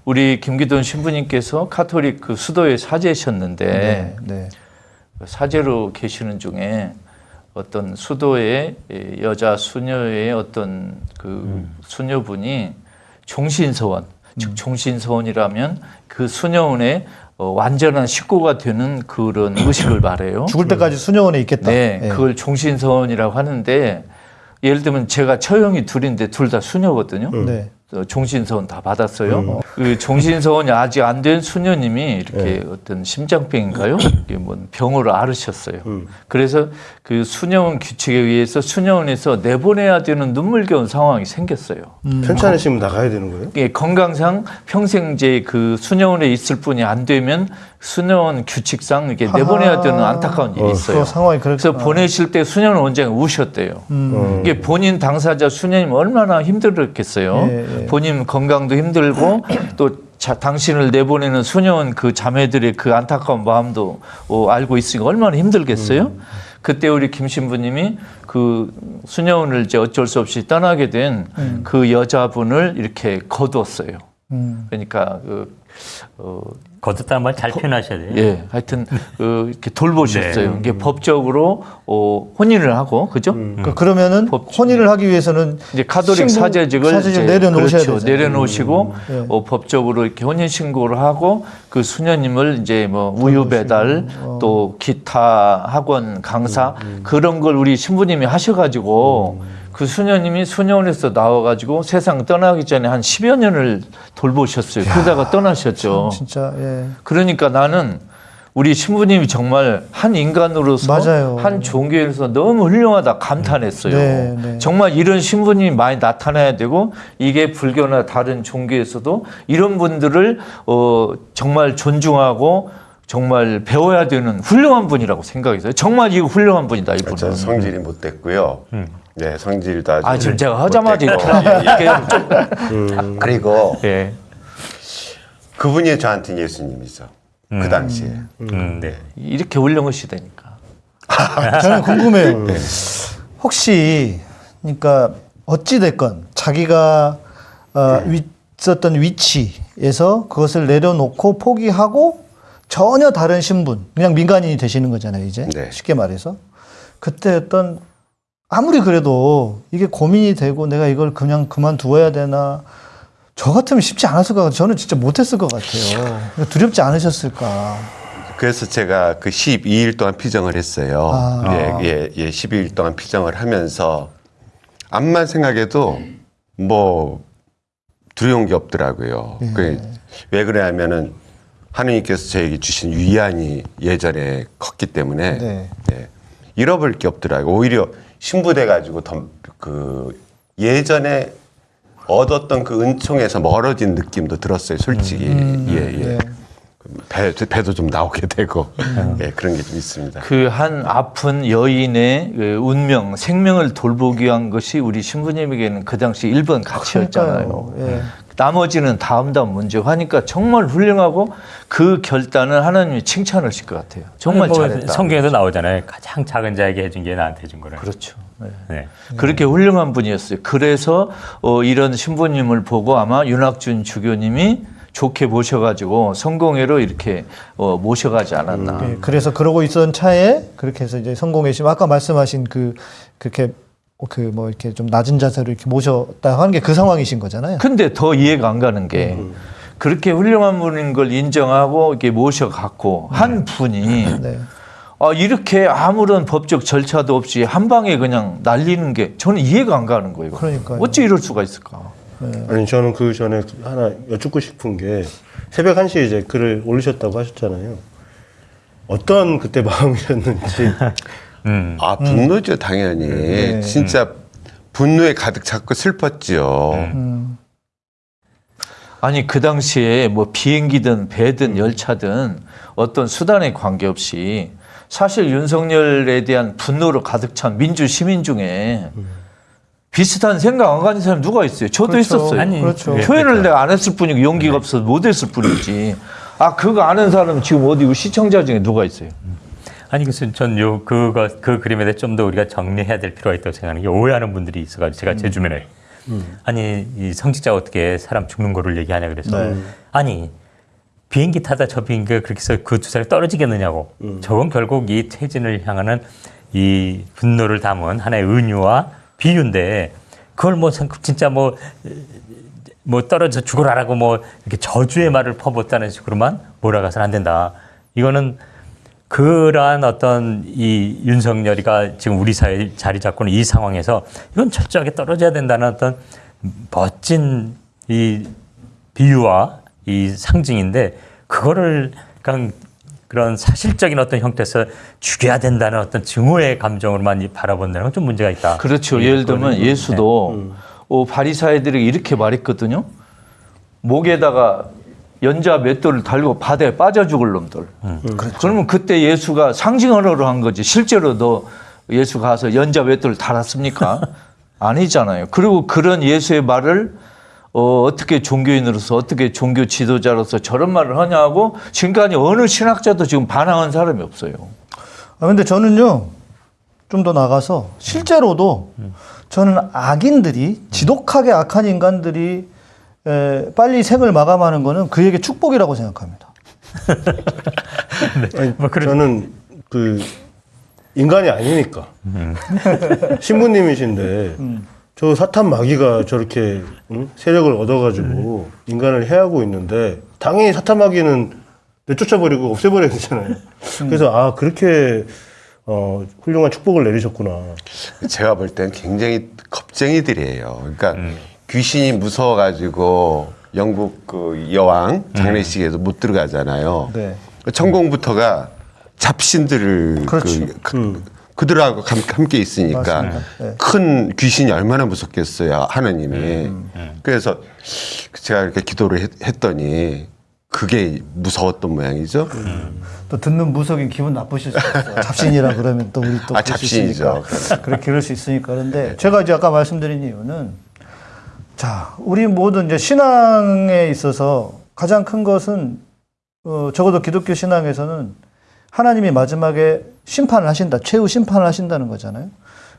우리 김기돈 신부님께서 카톨릭 그 수도에 사제셨는데 네, 네. 사제로 계시는 중에 어떤 수도의 여자 수녀의 어떤 그 수녀분이 종신서원, 즉 종신서원이라면 그 수녀원의 어, 완전한 식구가 되는 그런 의식을 말해요. 죽을 때까지 수녀원에 있겠다. 네, 예. 그걸 종신서원이라고 하는데 예를 들면 제가 처형이 둘인데 둘 다 수녀거든요. 네. 어, 종신서원 다 받았어요. 그 종신서원이 아직 안 된 수녀님이 이렇게 어떤 심장병인가요? 이게 뭐 병으로 앓으셨어요. 그래서 그 수녀원 규칙에 의해서 수녀원에서 내보내야 되는 눈물겨운 상황이 생겼어요. 편찮으시면 나가야 되는 거예요? 이게 건강상 평생 이제 그 수녀원에 있을 뿐이 안 되면 수녀원 규칙상 이게 내보내야 되는 안타까운 일이 있어요. 그 상황이 그래서. 보내실 때 수녀원 원장이 우셨대요. 음. 이게 본인 당사자 수녀님 얼마나 힘들었겠어요. 예, 예. 본인 건강도 힘들고 또 자, 당신을 내보내는 수녀원 그 자매들의 그 안타까운 마음도 어, 알고 있으니까 얼마나 힘들겠어요. 음. 그때 우리 김 신부님이 그 수녀원을 이제 어쩔 수 없이 떠나게 된그 여자분을 이렇게 거두었어요. 음. 그러니까 그 어, 거듭다는 말 잘 표현하셔야 돼요. 예, 하여튼 그 이렇게 돌보셨어요. 네. 이게 법적으로 어, 혼인을 하고 그죠? 그 그러면은 법- 혼인을 하기 위해서는 이제 카톨릭 사제직을 이제 내려놓으셔야 그렇죠. 되잖아요. 내려놓으시고 예. 어, 법적으로 이렇게 혼인 신고를 하고 그 수녀님을 이제 뭐 우유 배달 어. 또 기타 학원 강사 음, 그런 걸 우리 신부님이 하셔가지고 그 수녀님이 수녀원에서 나와가지고 세상 떠나기 전에 한 10여 년을 돌보셨어요. 그러다가 떠나셨죠. 진짜 예. 그러니까 나는 우리 신부님이 정말 한 인간으로서 맞아요. 한 종교에서 너무 훌륭하다 감탄했어요. 네, 네. 정말 이런 신부님이 많이 나타나야 되고 이게 불교나 다른 종교에서도 이런 분들을 어, 정말 존중하고 정말 배워야 되는 훌륭한 분이라고 생각했어요. 정말 이거 훌륭한 분이다 저 이분은. 성질이 못 됐고요. 네, 성질도 아주. 아 지금 제가 하자마자. 이렇게 이렇게 좀 그리고 예. 그분이 저한테 예수님이죠. 그 당시에. 음, 네. 이렇게 훌륭하시다니까. 저는 궁금해요. 혹시 그러니까 어찌 됐건 자기가 어, 위, 있었던 위치에서 그것을 내려놓고 포기하고 전혀 다른 신분, 그냥 민간인이 되시는 거잖아요, 이제 네. 쉽게 말해서 그때 어떤 아무리 그래도 이게 고민이 되고 내가 이걸 그냥 그만두어야 되나 저 같으면 쉽지 않았을 것 같아요. 저는 진짜 못했을 것 같아요. 두렵지 않으셨을까? 그래서 제가 그 12일 동안 피정을 했어요. 아. 예, 예, 예, 12일 동안 피정을 하면서 암만 생각해도 뭐 두려운 게 없더라고요. 예. 그, 왜 그러냐면은 하느님께서 저에게 주신 위안이 예전에 컸기 때문에 네. 예, 잃어버릴 게 없더라고요. 오히려 신부돼 가지고 더그 예전에 얻었던 그 은총에서 멀어진 느낌도 들었어요. 솔직히 예, 예. 네. 배, 배도 좀 나오게 되고 예, 그런 게 좀 있습니다. 그 한 아픈 여인의 그 운명, 생명을 돌보기 위한 것이 우리 신부님에게는 그 당시 1번 가치였잖아요. 그러니까요. 예. 나머지는 다음 다음 문제고 하니까 정말 훌륭하고 그 결단을 하나님이 칭찬하실 것 같아요. 정말 뭐 잘했다. 성경에도 나오잖아요. 가장 작은 자에게 해준 게 나한테 해준 거라. 그렇죠. 네. 네. 그렇게 훌륭한 분이었어요. 그래서 어, 이런 신부님을 보고 아마 윤학준 주교님이 좋게 모셔가지고 성공회로 이렇게 어, 모셔가지 않았나. 예, 그래서 그러고 있던 차에 그렇게 해서 이제 성공회심 아까 말씀하신 그 그렇게 그 뭐 이렇게 좀 낮은 자세로 이렇게 모셨다 하는 게 그 상황이신 거잖아요. 근데 더 이해가 안 가는 게 그렇게 훌륭한 분인 걸 인정하고 이렇게 모셔갖고 한 분이 네. 아, 이렇게 아무런 법적 절차도 없이 한 방에 그냥 날리는 게 저는 이해가 안 가는 거예요. 그러니까요. 어찌 이럴 수가 있을까? 아니 저는 그 전에 하나 여쭙고 싶은 게 새벽 1시에 이제 글을 올리셨다고 하셨잖아요. 어떤 그때 마음이었는지 음. 아 분노죠 당연히 네. 진짜 분노에 가득 찼고 슬펐지요. 음. 아니 그 당시에 뭐 비행기든 배든 열차든 어떤 수단에 관계없이 사실 윤석열에 대한 분노로 가득 찬 민주 시민 중에 비슷한 생각 안 가진 사람 누가 있어요? 저도 그렇죠. 있었어요. 아니, 그렇죠. 예. 표현을 내가 안 했을 뿐이고 용기가 없어서 못 했을 뿐이지. 아 그거 아는 사람 지금 어디 시청자 중에 누가 있어요? 아니 그래서 전요 그거 그 그림에 대해 좀 더 우리가 정리해야 될 필요가 있다고 생각하는 게 오해하는 분들이 있어가지고 제가 제 주변에. 아니 이 성직자가 어떻게 사람 죽는 거를 얘기하냐 그래서 네. 아니 비행기 타다 저 비행기가 그렇게 해서 그두 사람이 떨어지겠느냐고. 저건 결국 이 퇴진을 향하는 이 분노를 담은 하나의 은유와 비유인데 그걸 뭐 생- 진짜 뭐뭐 떨어져 죽어라라고 뭐 이렇게 저주의 말을 퍼붓다는 식으로만 몰아가서는 안 된다. 이거는 그러한 어떤 이 윤석열이가 지금 우리 사회에 자리 잡고는 이 상황에서 이건 철저하게 떨어져야 된다는 어떤 멋진 이 비유와 이 상징인데 그거를 그냥 그런 사실적인 어떤 형태에서 죽여야 된다는 어떤 증오의 감정으로만 이 바라본다는 건 좀 문제가 있다. 그렇죠. 예, 예를 들면 예수도 어, 바리사이들이 이렇게 말했거든요. 목에다가 연자 맷돌을 달고 바다에 빠져 죽을 놈들. 그러면 그때 예수가 상징언어로 한 거지. 실제로 너 예수 가서 연자 맷돌을 달았습니까? 아니잖아요. 그리고 그런 예수의 말을 어, 어떻게 종교인으로서 어떻게 종교 지도자로서 저런 말을 하냐고 지금까지 어느 신학자도 지금 반항한 사람이 없어요. 아, 근데 저는요, 좀 더 나가서 실제로도 저는 악인들이, 지독하게 악한 인간들이 에, 빨리 생을 마감하는 거는 그에게 축복이라고 생각합니다. 아니, 뭐 그런- 저는 그 인간이 아니니까 신부님이신데 저 사탄 마귀가 저렇게 응? 세력을 얻어가지고 인간을 해하고 있는데 당연히 사탄 마귀는 내쫓아버리고 없애버려야 되잖아요. 그래서 아 그렇게 어, 훌륭한 축복을 내리셨구나. 제가 볼 땐 굉장히 겁쟁이들이에요. 그러니까 귀신이 무서워가지고 영국 그 여왕 장례식에도 못 들어가잖아요. 네. 천공부터가 잡신들을 그렇죠. 그, 그, 들하고 함께 있으니까. 네. 큰 귀신이 얼마나 무섭겠어요 하느님이. 그래서 제가 이렇게 기도를 했, 했더니 그게 무서웠던 모양이죠. 또 듣는 무속인 기분 나쁘실 수 있어요. 잡신이라 그러면 또 우리 또 아, 잡신이죠. 그렇게 그럴 수 있으니까. 그런데 제가 이제 아까 말씀드린 이유는 자, 우리 모든 이제 신앙에 있어서 가장 큰 것은 어, 적어도 기독교 신앙에서는 하나님이 마지막에 심판을 하신다. 최후 심판을 하신다는 거잖아요.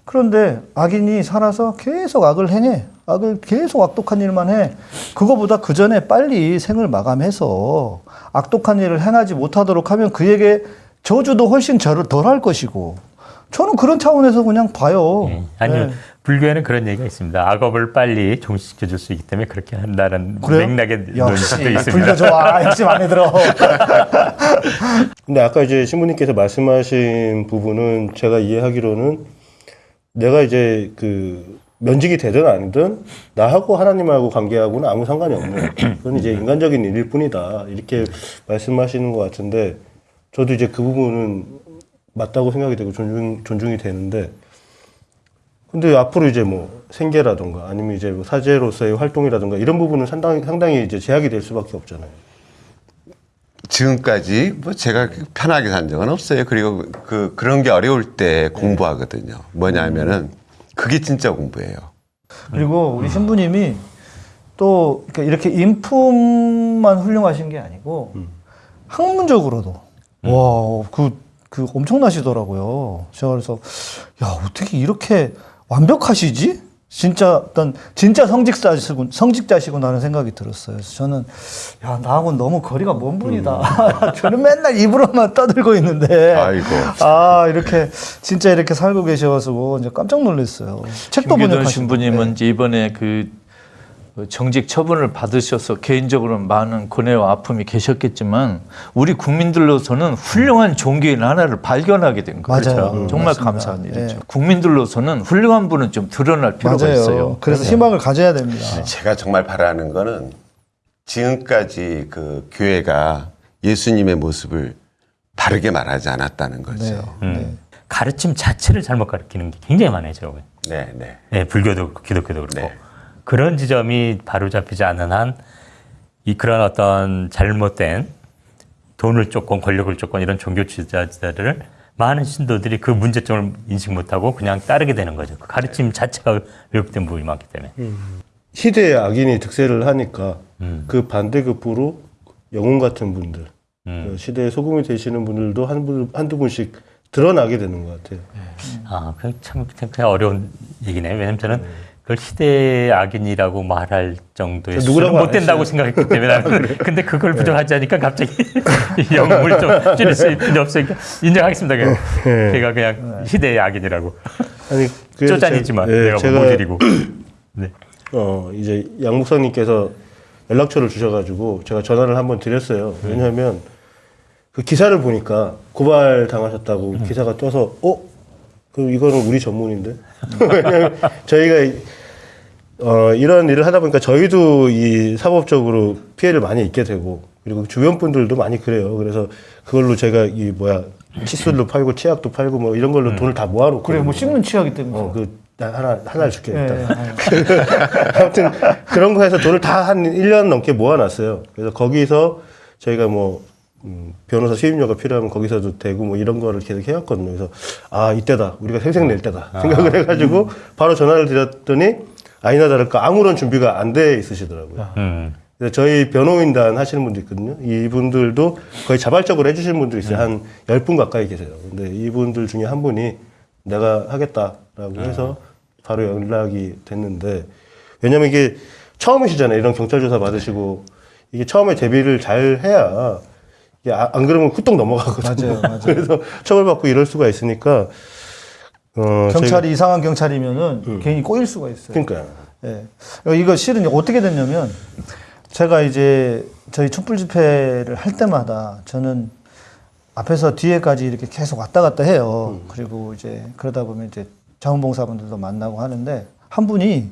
그런데 악인이 살아서 계속 악을 행해. 악을 계속 악독한 일만 해. 그거보다 그 전에 빨리 생을 마감해서 악독한 일을 행하지 못하도록 하면 그에게 저주도 훨씬 덜 할 것이고. 저는 그런 차원에서 그냥 봐요. 아니요. 네. 불교에는 그런 얘기가 있습니다. 악업을 빨리 종식시켜 줄 수 있기 때문에 그렇게 한다는 그래요? 맥락의 역시. 불교 좋아. 역시 마음에 들어. 근데 아까 이제 신부님께서 말씀하신 부분은 제가 이해하기로는 내가 이제 그 면직이 되든 아니든 나하고 하나님하고 관계하고는 아무 상관이 없는 그건 이제 인간적인 일일 뿐이다 이렇게 말씀하시는 것 같은데 저도 이제 그 부분은 맞다고 생각이 되고 존중 존중이 되는데 근데 앞으로 이제 뭐 생계라든가 아니면 이제 뭐 사제로서의 활동이라든가 이런 부분은 상당히 상당히 이제 제약이 될 수밖에 없잖아요. 지금까지 뭐 제가 편하게 산 적은 없어요. 그리고 그 그런 게 어려울 때 공부하거든요. 뭐냐면은 그게 진짜 공부예요. 그리고 우리 신부님이 또 이렇게 이렇게 인품만 훌륭하신 게 아니고 학문적으로도 와그 그 엄청나시더라고요. 제가 그래서 야 어떻게 이렇게 완벽하시지? 진짜 어떤 진짜 성직자시군 성직자시구나라는 생각이 들었어요. 그래서 저는 야 나하고는 너무 거리가 먼 분이다. 저는 맨날 입으로만 떠들고 있는데 아이고. 아 이렇게 진짜 이렇게 살고 계셔가지고 이제 깜짝 놀랐어요. 책도 번역하시고 신부님은 이제 이번에 그 정직 처분을 받으셔서 개인적으로 많은 고뇌와 아픔이 계셨겠지만 우리 국민들로서는 훌륭한 종교인 하나를 발견하게 된 거죠. 맞아요. 음, 정말 맞습니다. 감사한 일이죠. 예. 국민들로서는 훌륭한 분은 좀 드러날 필요가 맞아요. 있어요. 그래서 희망을 가져야 됩니다. 제가 정말 바라는 거는 지금까지 그 교회가 예수님의 모습을 바르게 말하지 않았다는 거죠. 네. 음. 가르침 자체를 잘못 가르치는 게 굉장히 많아요, 보기엔. 네, 네. 네, 불교도 그렇고 기독교도 그렇고 네. 그런 지점이 바로 잡히지 않는 한이 그런 어떤 잘못된 돈을 쫓건 권력을 쫓건 이런 종교 지도자들을 많은 신도들이 그 문제점을 인식 못하고 그냥 따르게 되는 거죠. 그 가르침 자체가 왜곡된 부분이 많기 때문에. 시대의 악인이 득세를 하니까 음. 그 반대급부로 영웅 같은 분들, 음. 그 시대의 소금이 되시는 분들도 한 분, 한두 분씩 드러나게 되는 것 같아요. 아, 그참 그냥 어려운 얘기네요. 왜냐면 저는 그걸 시대의 악인이라고 말할 정도의 누구라고 못 된다고 안 생각했기 때문에 근데 그걸 부정하지 않으니까 갑자기 영웅을 좀 줄일 수 필요 없으니까 인정하겠습니다. 그냥. 제가 그냥 시대의 악인이라고 아니, 그래서 쪼잔이지만 제- 예, 내가 제가 못 드리고. 네. 어, 이제 양 목사님께서 연락처를 주셔가지고 제가 전화를 한번 드렸어요. 왜냐하면 그 기사를 보니까 고발 당하셨다고 기사가 떠서 어? 그 이거는 우리 전문인데? 저희가 이- 어, 이런 일을 하다 보니까 저희도 이 사법적으로 피해를 많이 입게 되고 그리고 주변 분들도 많이 그래요. 그래서 그걸로 제가 이 뭐야 칫솔도 팔고 치약도 팔고 뭐 이런 걸로 돈을 다 모아놓고 그래 뭐 씹는 치약이 때문에. 어, 그, 나 하나, 하나를 줄게. 예, 일단. 예. 아무튼 그런 거 해서 돈을 다 한 1년 넘게 모아놨어요. 그래서 거기서 저희가 뭐, 음, 변호사 수임료가 필요하면 거기서도 되고 뭐 이런 거를 계속 해왔거든요. 그래서 아, 이때다. 우리가 생생 낼 때다. 생각을 해가지고 바로 전화를 드렸더니 아니나 다를까 아무런 준비가 안 돼 있으시더라고요. 음. 그래서 저희 변호인단 하시는 분도 있거든요. 이분들도 거의 자발적으로 해주시는 분도 있어요. 한 10분 가까이 계세요. 근데 이분들 중에 한 분이 내가 하겠다라고 해서 바로 연락이 됐는데 왜냐면 이게 처음이시잖아요. 이런 경찰 조사 받으시고 이게 처음에 대비를 잘 해야 이게 아- 안 그러면 후딱 넘어가거든요. 맞아요, 맞아요. 그래서 처벌받고 이럴 수가 있으니까 어, 경찰이 이상한 경찰이면은 괜히 꼬일 수가 있어요. 그러니까 예. 이거 실은 어떻게 됐냐면 제가 이제 저희 촛불 집회를 할 때마다 저는 앞에서 뒤에까지 이렇게 계속 왔다 갔다 해요. 그리고 이제 그러다 보면 이제 자원봉사분들도 만나고 하는데 한 분이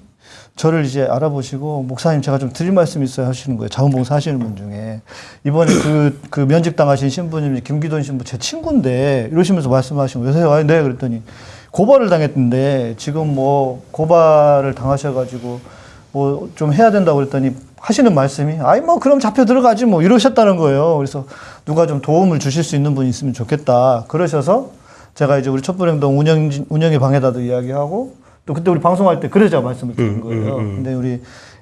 저를 이제 알아보시고 목사님 제가 좀 드릴 말씀이 있어요 하시는 거예요. 자원봉사 하시는 분 중에 이번에 그, 그 면직 당하신 신부님이 김기돈 신부 제 친구인데 이러시면서 말씀하신 거예요. 여보세요? 아니, 네 그랬더니 고발을 당했는데 지금 뭐 고발을 당하셔가지고 뭐 좀 해야 된다고 그랬더니 하시는 말씀이 아이 뭐 그럼 잡혀 들어가지 뭐 이러셨다는 거예요. 그래서 누가 좀 도움을 주실 수 있는 분이 있으면 좋겠다. 그러셔서 제가 이제 우리 촛불행동 운영 운영의 방에다도 이야기하고 또 그때 우리 방송할 때 그러자 말씀을 드린 거예요. 근데 우리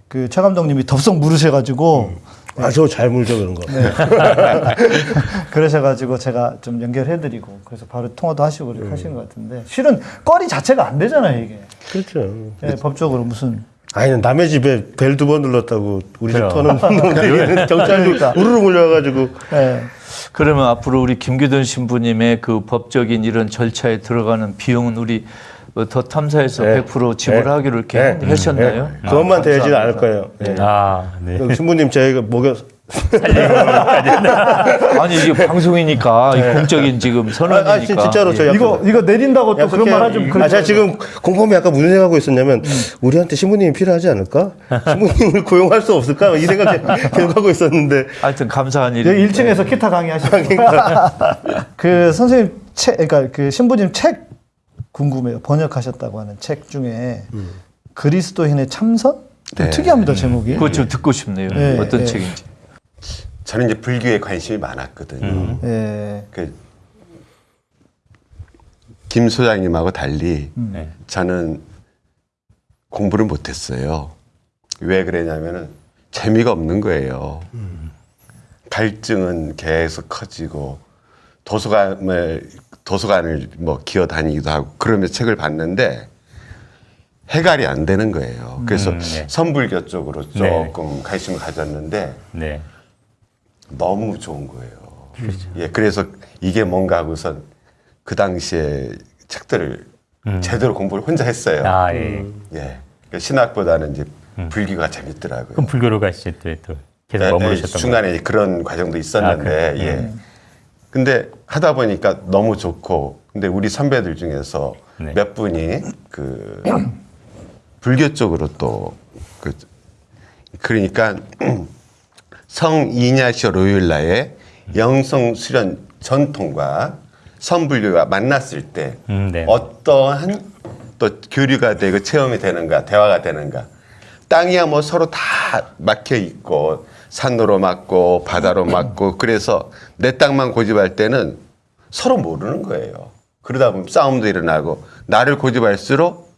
그 최 감독님이 덥석 물으셔가지고 아저 잘 물죠 그런 거. 그러셔가지고 제가 좀 연결해드리고 그래서 바로 통화도 하시고 그렇게 하시는 것 같은데 실은 거리 자체가 안 되잖아요 이게 그렇죠. 예, 법적으로 무슨 아니 남의 집에 벨 두 번 눌렀다고 우리 집 그럼. 터는 그러니까. 우르르 몰려가지고 예. 그러면 앞으로 우리 김기돈 신부님의 그 법적인 이런 절차에 들어가는 비용은 우리 뭐 더 탐사에서 네. 100% 지불하기로 이렇게 네. 하셨나요? 네. 그것만 되지는 않을 거예요. 네. 아, 네. 신부님 저희가 목욕 아니 이게 방송이니까 이 공적인 지금 선언이니까. 아, 아, 진- 진짜로 저 이거 이거 내린다고 또 그런 말 하좀 아, 제가 지금 공범이 아까 무슨 생각하고 있었냐면 우리한테 신부님이 필요하지 않을까? 신부님을 고용할 수 없을까? 이 생각 계속 하고 있었는데 하여튼 감사한 일이. 여기 1층에서 기타 강의하시고 그 선생님 책 그러니까 그 신부님 책 궁금해요 번역하셨다고 하는 책 중에 그리스도인의 참선 좀 네. 특이합니다 제목이 그거 좀 듣고 싶네요. 네, 어떤 네. 책인지. 저는 이제 불교에 관심이 많았거든요. 예. 그, 김 소장님하고 달리 네. 저는 공부를 못했어요. 왜 그러냐면은 재미가 없는 거예요. 갈증은 계속 커지고 도서관을 도서관을 뭐 기어 다니기도 하고 그러면 책을 봤는데 해갈이 안 되는 거예요. 그래서 음, 네. 선불교 쪽으로 네. 조금 관심을 가졌는데 네. 너무 좋은 거예요. 예, 그래서 이게 뭔가 하고선 그 당시에 책들을 제대로 공부를 혼자 했어요. 음. 아, 예. 예, 그러니까 신학보다는 이제 불교가 재밌더라고요. 그럼 불교로 가시죠, 또, 또 계속 예, 예, 머무르셨던 거예요? 중간에 그런 과정도 있었는데, 아? 예. 근데 하다 보니까 너무 좋고, 근데 우리 선배들 중에서 네. 몇 분이 그 불교 쪽으로 또 그, 그러니까 성 이냐시오 로율라의 영성 수련 전통과 선불교가 만났을 때 음, 네. 어떠한 또 교류가 되고 체험이 되는가 대화가 되는가 땅이야 뭐 서로 다 막혀 있고 산으로 막고 바다로 막고 그래서 내 땅만 고집할 때는 서로 모르는 거예요. 그러다 보면 싸움도 일어나고 나를 고집할수록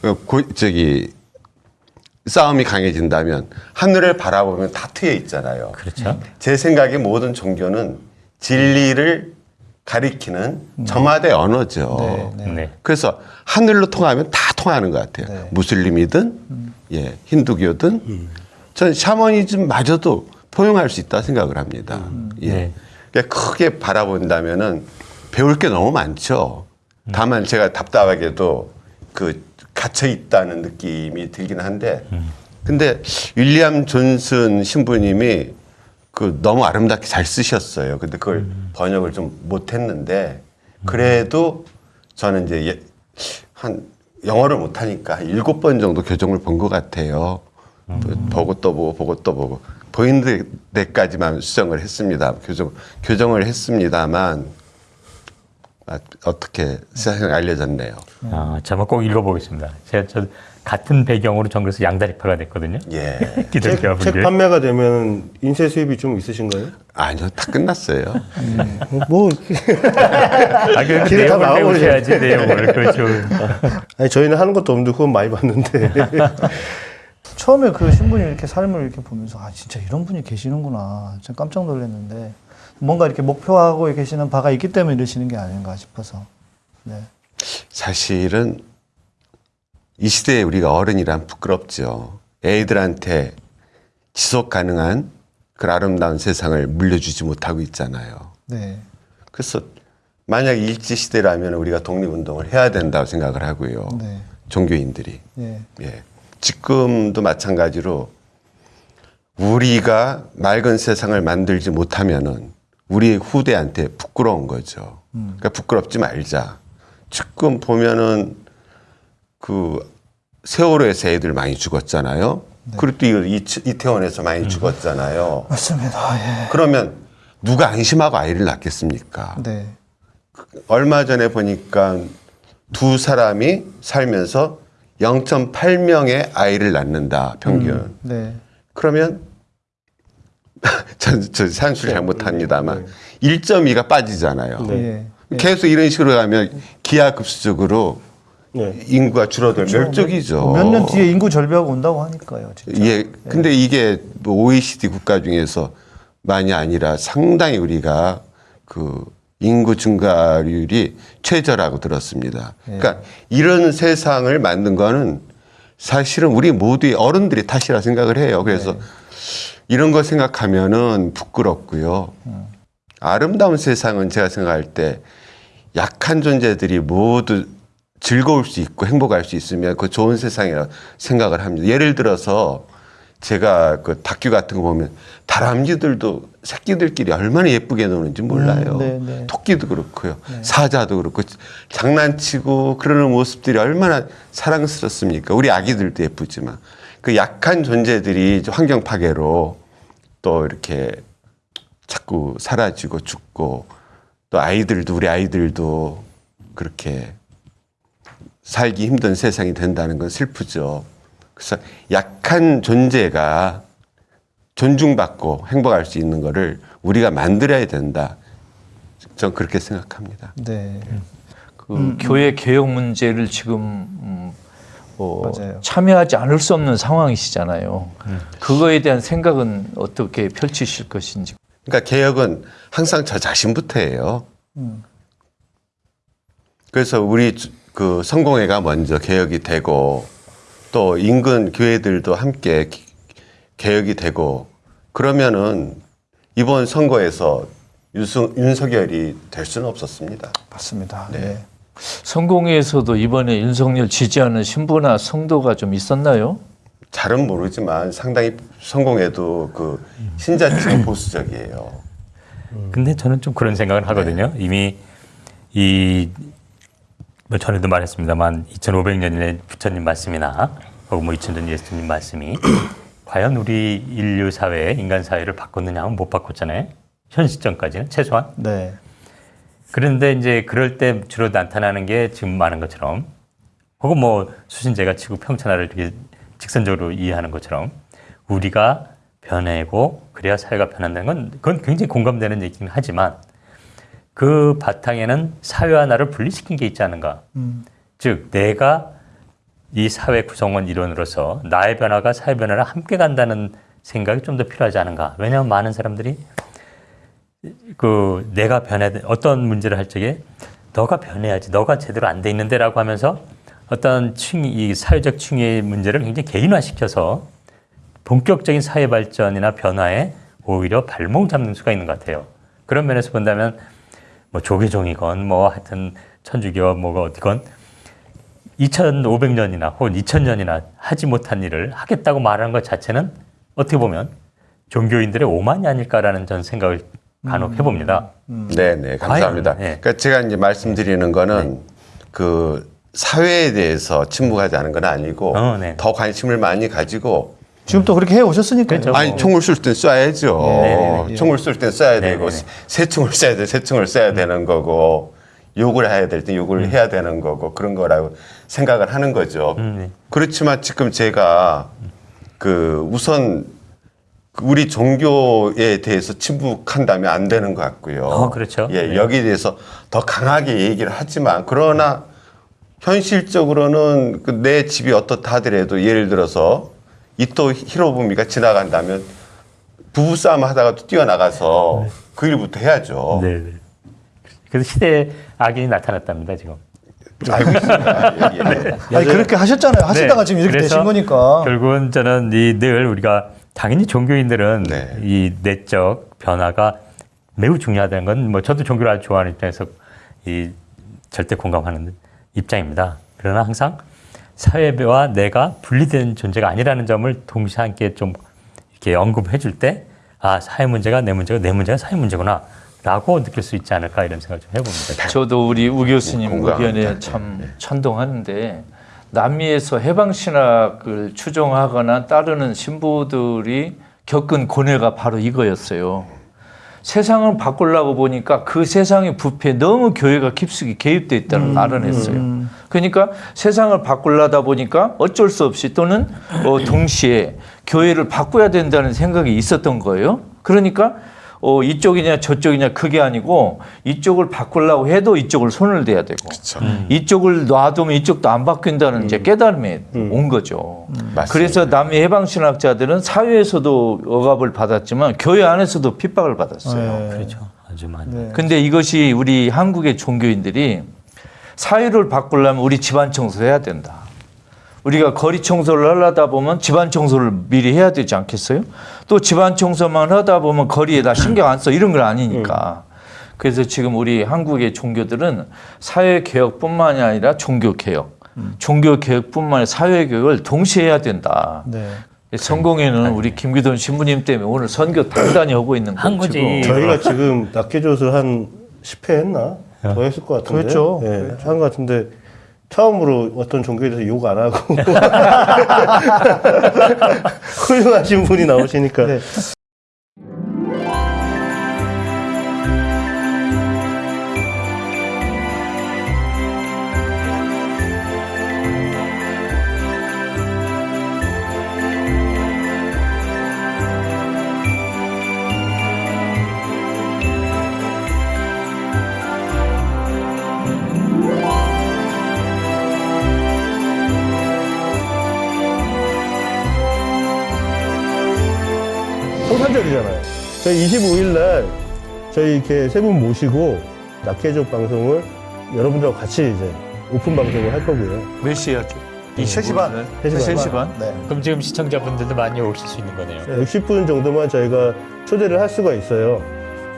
그 고, 저기 싸움이 강해진다면 하늘을 바라보면 다 트여 있잖아요. 그렇죠. 제 생각에 모든 종교는 진리를 가리키는 저마다의 언어죠. 네. 그래서 하늘로 통하면 다 통하는 것 같아요. 무슬림이든 예 힌두교든 전 샤머니즘마저도 포용할 수 있다 생각을 합니다. 예. 네. 그러니까 크게 바라본다면은 배울 게 너무 많죠. 다만 제가 답답하게도 그 갇혀 있다는 느낌이 들긴 한데, 근데 윌리엄 존슨 신부님이 그 너무 아름답게 잘 쓰셨어요. 근데 그걸 번역을 좀 못했는데 그래도 저는 이제 예- 한 영어를 못하니까 일곱 번 정도 교정을 본 것 같아요. 보고 또 보고 보고 또 보고 보이는 데까지만 수정을 했습니다. 교정 교정을 했습니다만 아, 어떻게 세상에 알려졌네요. 아, 제가 꼭 읽어보겠습니다. 제가 저 같은 배경으로 전 그래서 양다리파가 됐거든요. 예. 기독교 책 분들. 판매가 되면 인쇄 수입이 좀 있으신가요? 아니요, 다 끝났어요. 뭐 아, 그 길에 다. 배우셔야지 내용을 그렇죠. 아니 저희는 하는 것도 없는데 후원 많이 받는데 처음에 그 신부님 이렇게 삶을 이렇게 보면서 아 진짜 이런 분이 계시는구나. 진짜 깜짝 놀랐는데 뭔가 이렇게 목표하고 계시는 바가 있기 때문에 이러시는 게 아닌가 싶어서. 네. 사실은 이 시대에 우리가 어른이란 부끄럽죠. 애들한테 지속 가능한 그 아름다운 세상을 물려주지 못하고 있잖아요. 네. 그래서 만약 일제 시대라면 우리가 독립운동을 해야 된다고 생각을 하고요. 네. 종교인들이. 예. 예. 지금도 마찬가지로 우리가 맑은 세상을 만들지 못하면은 우리 후대한테 부끄러운 거죠. 그러니까 부끄럽지 말자. 지금 보면은 그 세월호에서 애들 많이 죽었잖아요. 그리고 또 이- 이- 이태원에서 많이 죽었잖아요. 맞습니다. 예. 그러면 누가 안심하고 아이를 낳겠습니까? 네. 얼마 전에 보니까 두 사람이 살면서 0.8명의 아이를 낳는다 평균. 네. 그러면 전, 저 산수를 잘못합니다만 1.2가 빠지잖아요. 예. 계속 이런 식으로 가면 기하급수적으로 네. 인구가 줄어들 멸족이죠. 몇 년 뒤에 인구 절벽 온다고 하니까요. 진짜. 예. 근데 이게 뭐 OECD 국가 중에서 많이 아니라 상당히 우리가 그 인구 증가율이 최저라고 들었습니다. 그러니까 이런 세상을 만든 거는 사실은 우리 모두의 어른들이 탓이라 생각을 해요. 그래서 이런 거 생각하면은 부끄럽고요. 아름다운 세상은 제가 생각할 때 약한 존재들이 모두 즐거울 수 있고 행복할 수 있으면 그 좋은 세상이라 생각을 합니다. 예를 들어서 제가 그 다큐 같은 거 보면 다람쥐들도 새끼들끼리 얼마나 예쁘게 노는지 몰라요. 음, 네, 네. 토끼도 그렇고요. 사자도 그렇고 장난치고 그러는 모습들이 얼마나 사랑스럽습니까? 우리 아기들도 예쁘지만 그 약한 존재들이 환경 파괴로 또 이렇게 자꾸 사라지고 죽고 또 아이들도 우리 아이들도 그렇게 살기 힘든 세상이 된다는 건 슬프죠. 그래서 약한 존재가 존중받고 행복할 수 있는 거를 우리가 만들어야 된다. 전 그렇게 생각합니다. 네. 그 교회 개혁 문제를 지금 음, 어. 참여하지 않을 수 없는 상황이시잖아요. 그거에 대한 생각은 어떻게 펼치실 것인지. 그러니까 개혁은 항상 저 자신부터예요. 그래서 우리 주- 그 성공회가 먼저 개혁이 되고 또 인근 교회들도 함께 기- 개혁이 되고 그러면은 이번 선거에서 윤석, 윤석열이 될 수는 없었습니다. 맞습니다. 네. 네. 성공회에서도 이번에 윤석열 지지하는 신부나 성도가 좀 있었나요? 잘은 모르지만 상당히 성공회도 그 신자층 보수적이에요. 근데 저는 좀 그런 생각을 하거든요. 이미 이, 뭐 전에도 말했습니다만 2500년의 부처님 말씀이나 혹은 뭐 2000년 예수님 말씀이 과연 우리 인류 사회, 인간 사회를 바꿨느냐 하면 못 바꿨잖아요. 현 시점까지는 최소한. 네. 그런데 이제 그럴 때 주로 나타나는 게 지금 말한 것처럼 혹은 뭐 수신제가 지구 평천화를 이렇게 직선적으로 이해하는 것처럼 우리가 변해고 그래야 사회가 변한다는 건 그건 굉장히 공감되는 얘기긴 하지만 그 바탕에는 사회와 나를 분리시킨 게 있지 않은가. 즉 내가 이 사회 구성원 일원으로서 나의 변화가 사회 변화를 함께 간다는 생각이 좀 더 필요하지 않은가. 왜냐하면 많은 사람들이 그 내가 변해야 돼. 어떤 문제를 할 적에 너가 변해야지. 너가 제대로 안 돼 있는데 라고 하면서 어떤 층, 이 사회적 층의 문제를 굉장히 개인화시켜서 본격적인 사회 발전이나 변화에 오히려 발목 잡는 수가 있는 것 같아요. 그런 면에서 본다면 뭐 조계종이건 뭐 하여튼 천주교와 뭐가 어디건 2500년이나 혹은 2000년이나 하지 못한 일을 하겠다고 말하는 것 자체는 어떻게 보면 종교인들의 오만이 아닐까라는 전 생각을 간혹 해봅니다. 네, 네, 감사합니다. 과연, 네. 그러니까 제가 이제 말씀드리는 거는 그 사회에 대해서 침묵하지 않은 건 아니고 어, 네. 더 관심을 많이 가지고 지금 또 그렇게 해 오셨으니까요. 그렇죠. 아니 총을 쏠 땐 쏴야죠. 네네네. 총을 쏠 땐 쏴야. 되고 새 총을 쏴야 돼, 새 총을 쏴야 되는 거고 욕을 해야 될땐 욕을 해야 되는 거고 그런 거라고 생각을 하는 거죠. 음, 네. 그렇지만 지금 제가 그 우선 우리 종교에 대해서 침묵한다면 안 되는 것 같고요. 어, 그렇죠. 예, 네. 여기에 대해서 더 강하게 얘기를 하지만 그러나 현실적으로는 그 내 집이 어떻다 하더라도 예를 들어서 이토 히로부미가 지나간다면 부부싸움 하다가 또 뛰어나가서 그 일부터 해야죠. 네, 네. 그래서 시대의 악인이 나타났답니다 지금. 알고 있습니다. 예, 예. 아니 그렇게 하셨잖아요. 하시다가 네. 지금 이렇게 되신 거니까. 결국은 저는 이 늘 우리가 당연히 종교인들은 네. 이 내적 변화가 매우 중요하다는 건 뭐 저도 종교를 아주 좋아하는 입장에서 이 절대 공감하는 입장입니다. 그러나 항상 사회와 내가 분리된 존재가 아니라는 점을 동시에 함께 좀 이렇게 언급해 줄 때 아, 사회 문제가 내 문제고 내 문제가 사회 문제구나. 라고 느낄 수 있지 않을까 이런 생각을 좀 해봅니다. 저도 우리 우 교수님. 의견에 참 찬동하는데 남미에서 해방 신학을 추종하거나 따르는 신부들이 겪은 고뇌가 바로 이거였어요. 세상을 바꾸려고 보니까 그 세상의 부패에 너무 교회가 깊숙이 개입돼 있다는 알아냈어요. 그러니까 세상을 바꾸려다 보니까 어쩔 수 없이 또는 어, 동시에 교회를 바꿔야 된다는 생각이 있었던 거예요. 그러니까 어, 이쪽이냐 저쪽이냐 그게 아니고 이쪽을 바꾸려고 해도 이쪽을 손을 대야 되고 그렇죠. 이쪽을 놔두면 이쪽도 안 바뀐다는 이제 깨달음에 온 거죠. 맞습니다. 그래서 남미 해방신학자들은 사회에서도 억압을 받았지만 교회 안에서도 핍박을 받았어요. 네. 그렇죠. 아주 많이. 네. 근데 이것이 우리 한국의 종교인들이 사회를 바꾸려면 우리 집안 청소해야 된다. 우리가 거리 청소를 하려다 보면 집안 청소를 미리 해야 되지 않겠어요? 또 집안 청소만 하다 보면 거리에다 신경 안 써. 이런 건 아니니까. 그래서 지금 우리 한국의 종교들은 사회 개혁뿐만이 아니라 종교 개혁, 종교 개혁뿐만 아니라 사회 개혁을 동시에 해야 된다. 네. 성공에는 우리 김기돈 신부님 때문에 오늘 선교 단단히 하고 있는 한 거죠. 거지. 저희가 지금 낙계조술 한 10회 했나? 더 했을 것 같은데. 그랬죠. 예, 한것 같은데 처음으로 어떤 종교에 대해서 욕 안 하고 훌륭하신 분이 나오시니까 네. 성탄절이잖아요. 저희 25일 날 저희 이렇게 세 분 모시고 낙계족 방송을 여러분들과 같이 이제 오픈 방송을 할 거고요. 몇 시에 하죠? 3시 반. 3시 반? 네. 그럼 지금 시청자분들도 많이 오실 수 있는 거네요. 60분 정도만 저희가 초대를 할 수가 있어요.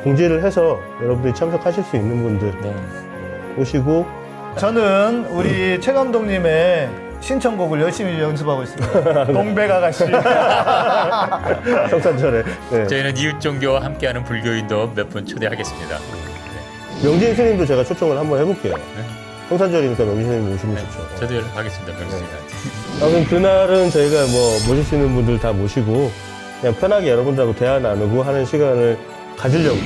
공지를 해서 여러분들이 참석하실 수 있는 분들 네. 오시고 저는 우리 최 감독님의 신청곡을 열심히 연습하고 있습니다. 동백 아가씨. 성탄절에 네. 저희는 이웃 종교와 함께하는 불교인도 몇 분 초대하겠습니다. 명진 스님도 제가 초청을 한번 해볼게요. 성탄절이니까 명진 스님 오시면 좋죠. 네. 저도 연락하겠습니다, 명수님한테. 아무튼 그날은 저희가 뭐 모실 수 있는 분들 다 모시고 그냥 편하게 여러분들하고 대화 나누고 하는 시간을 가지려고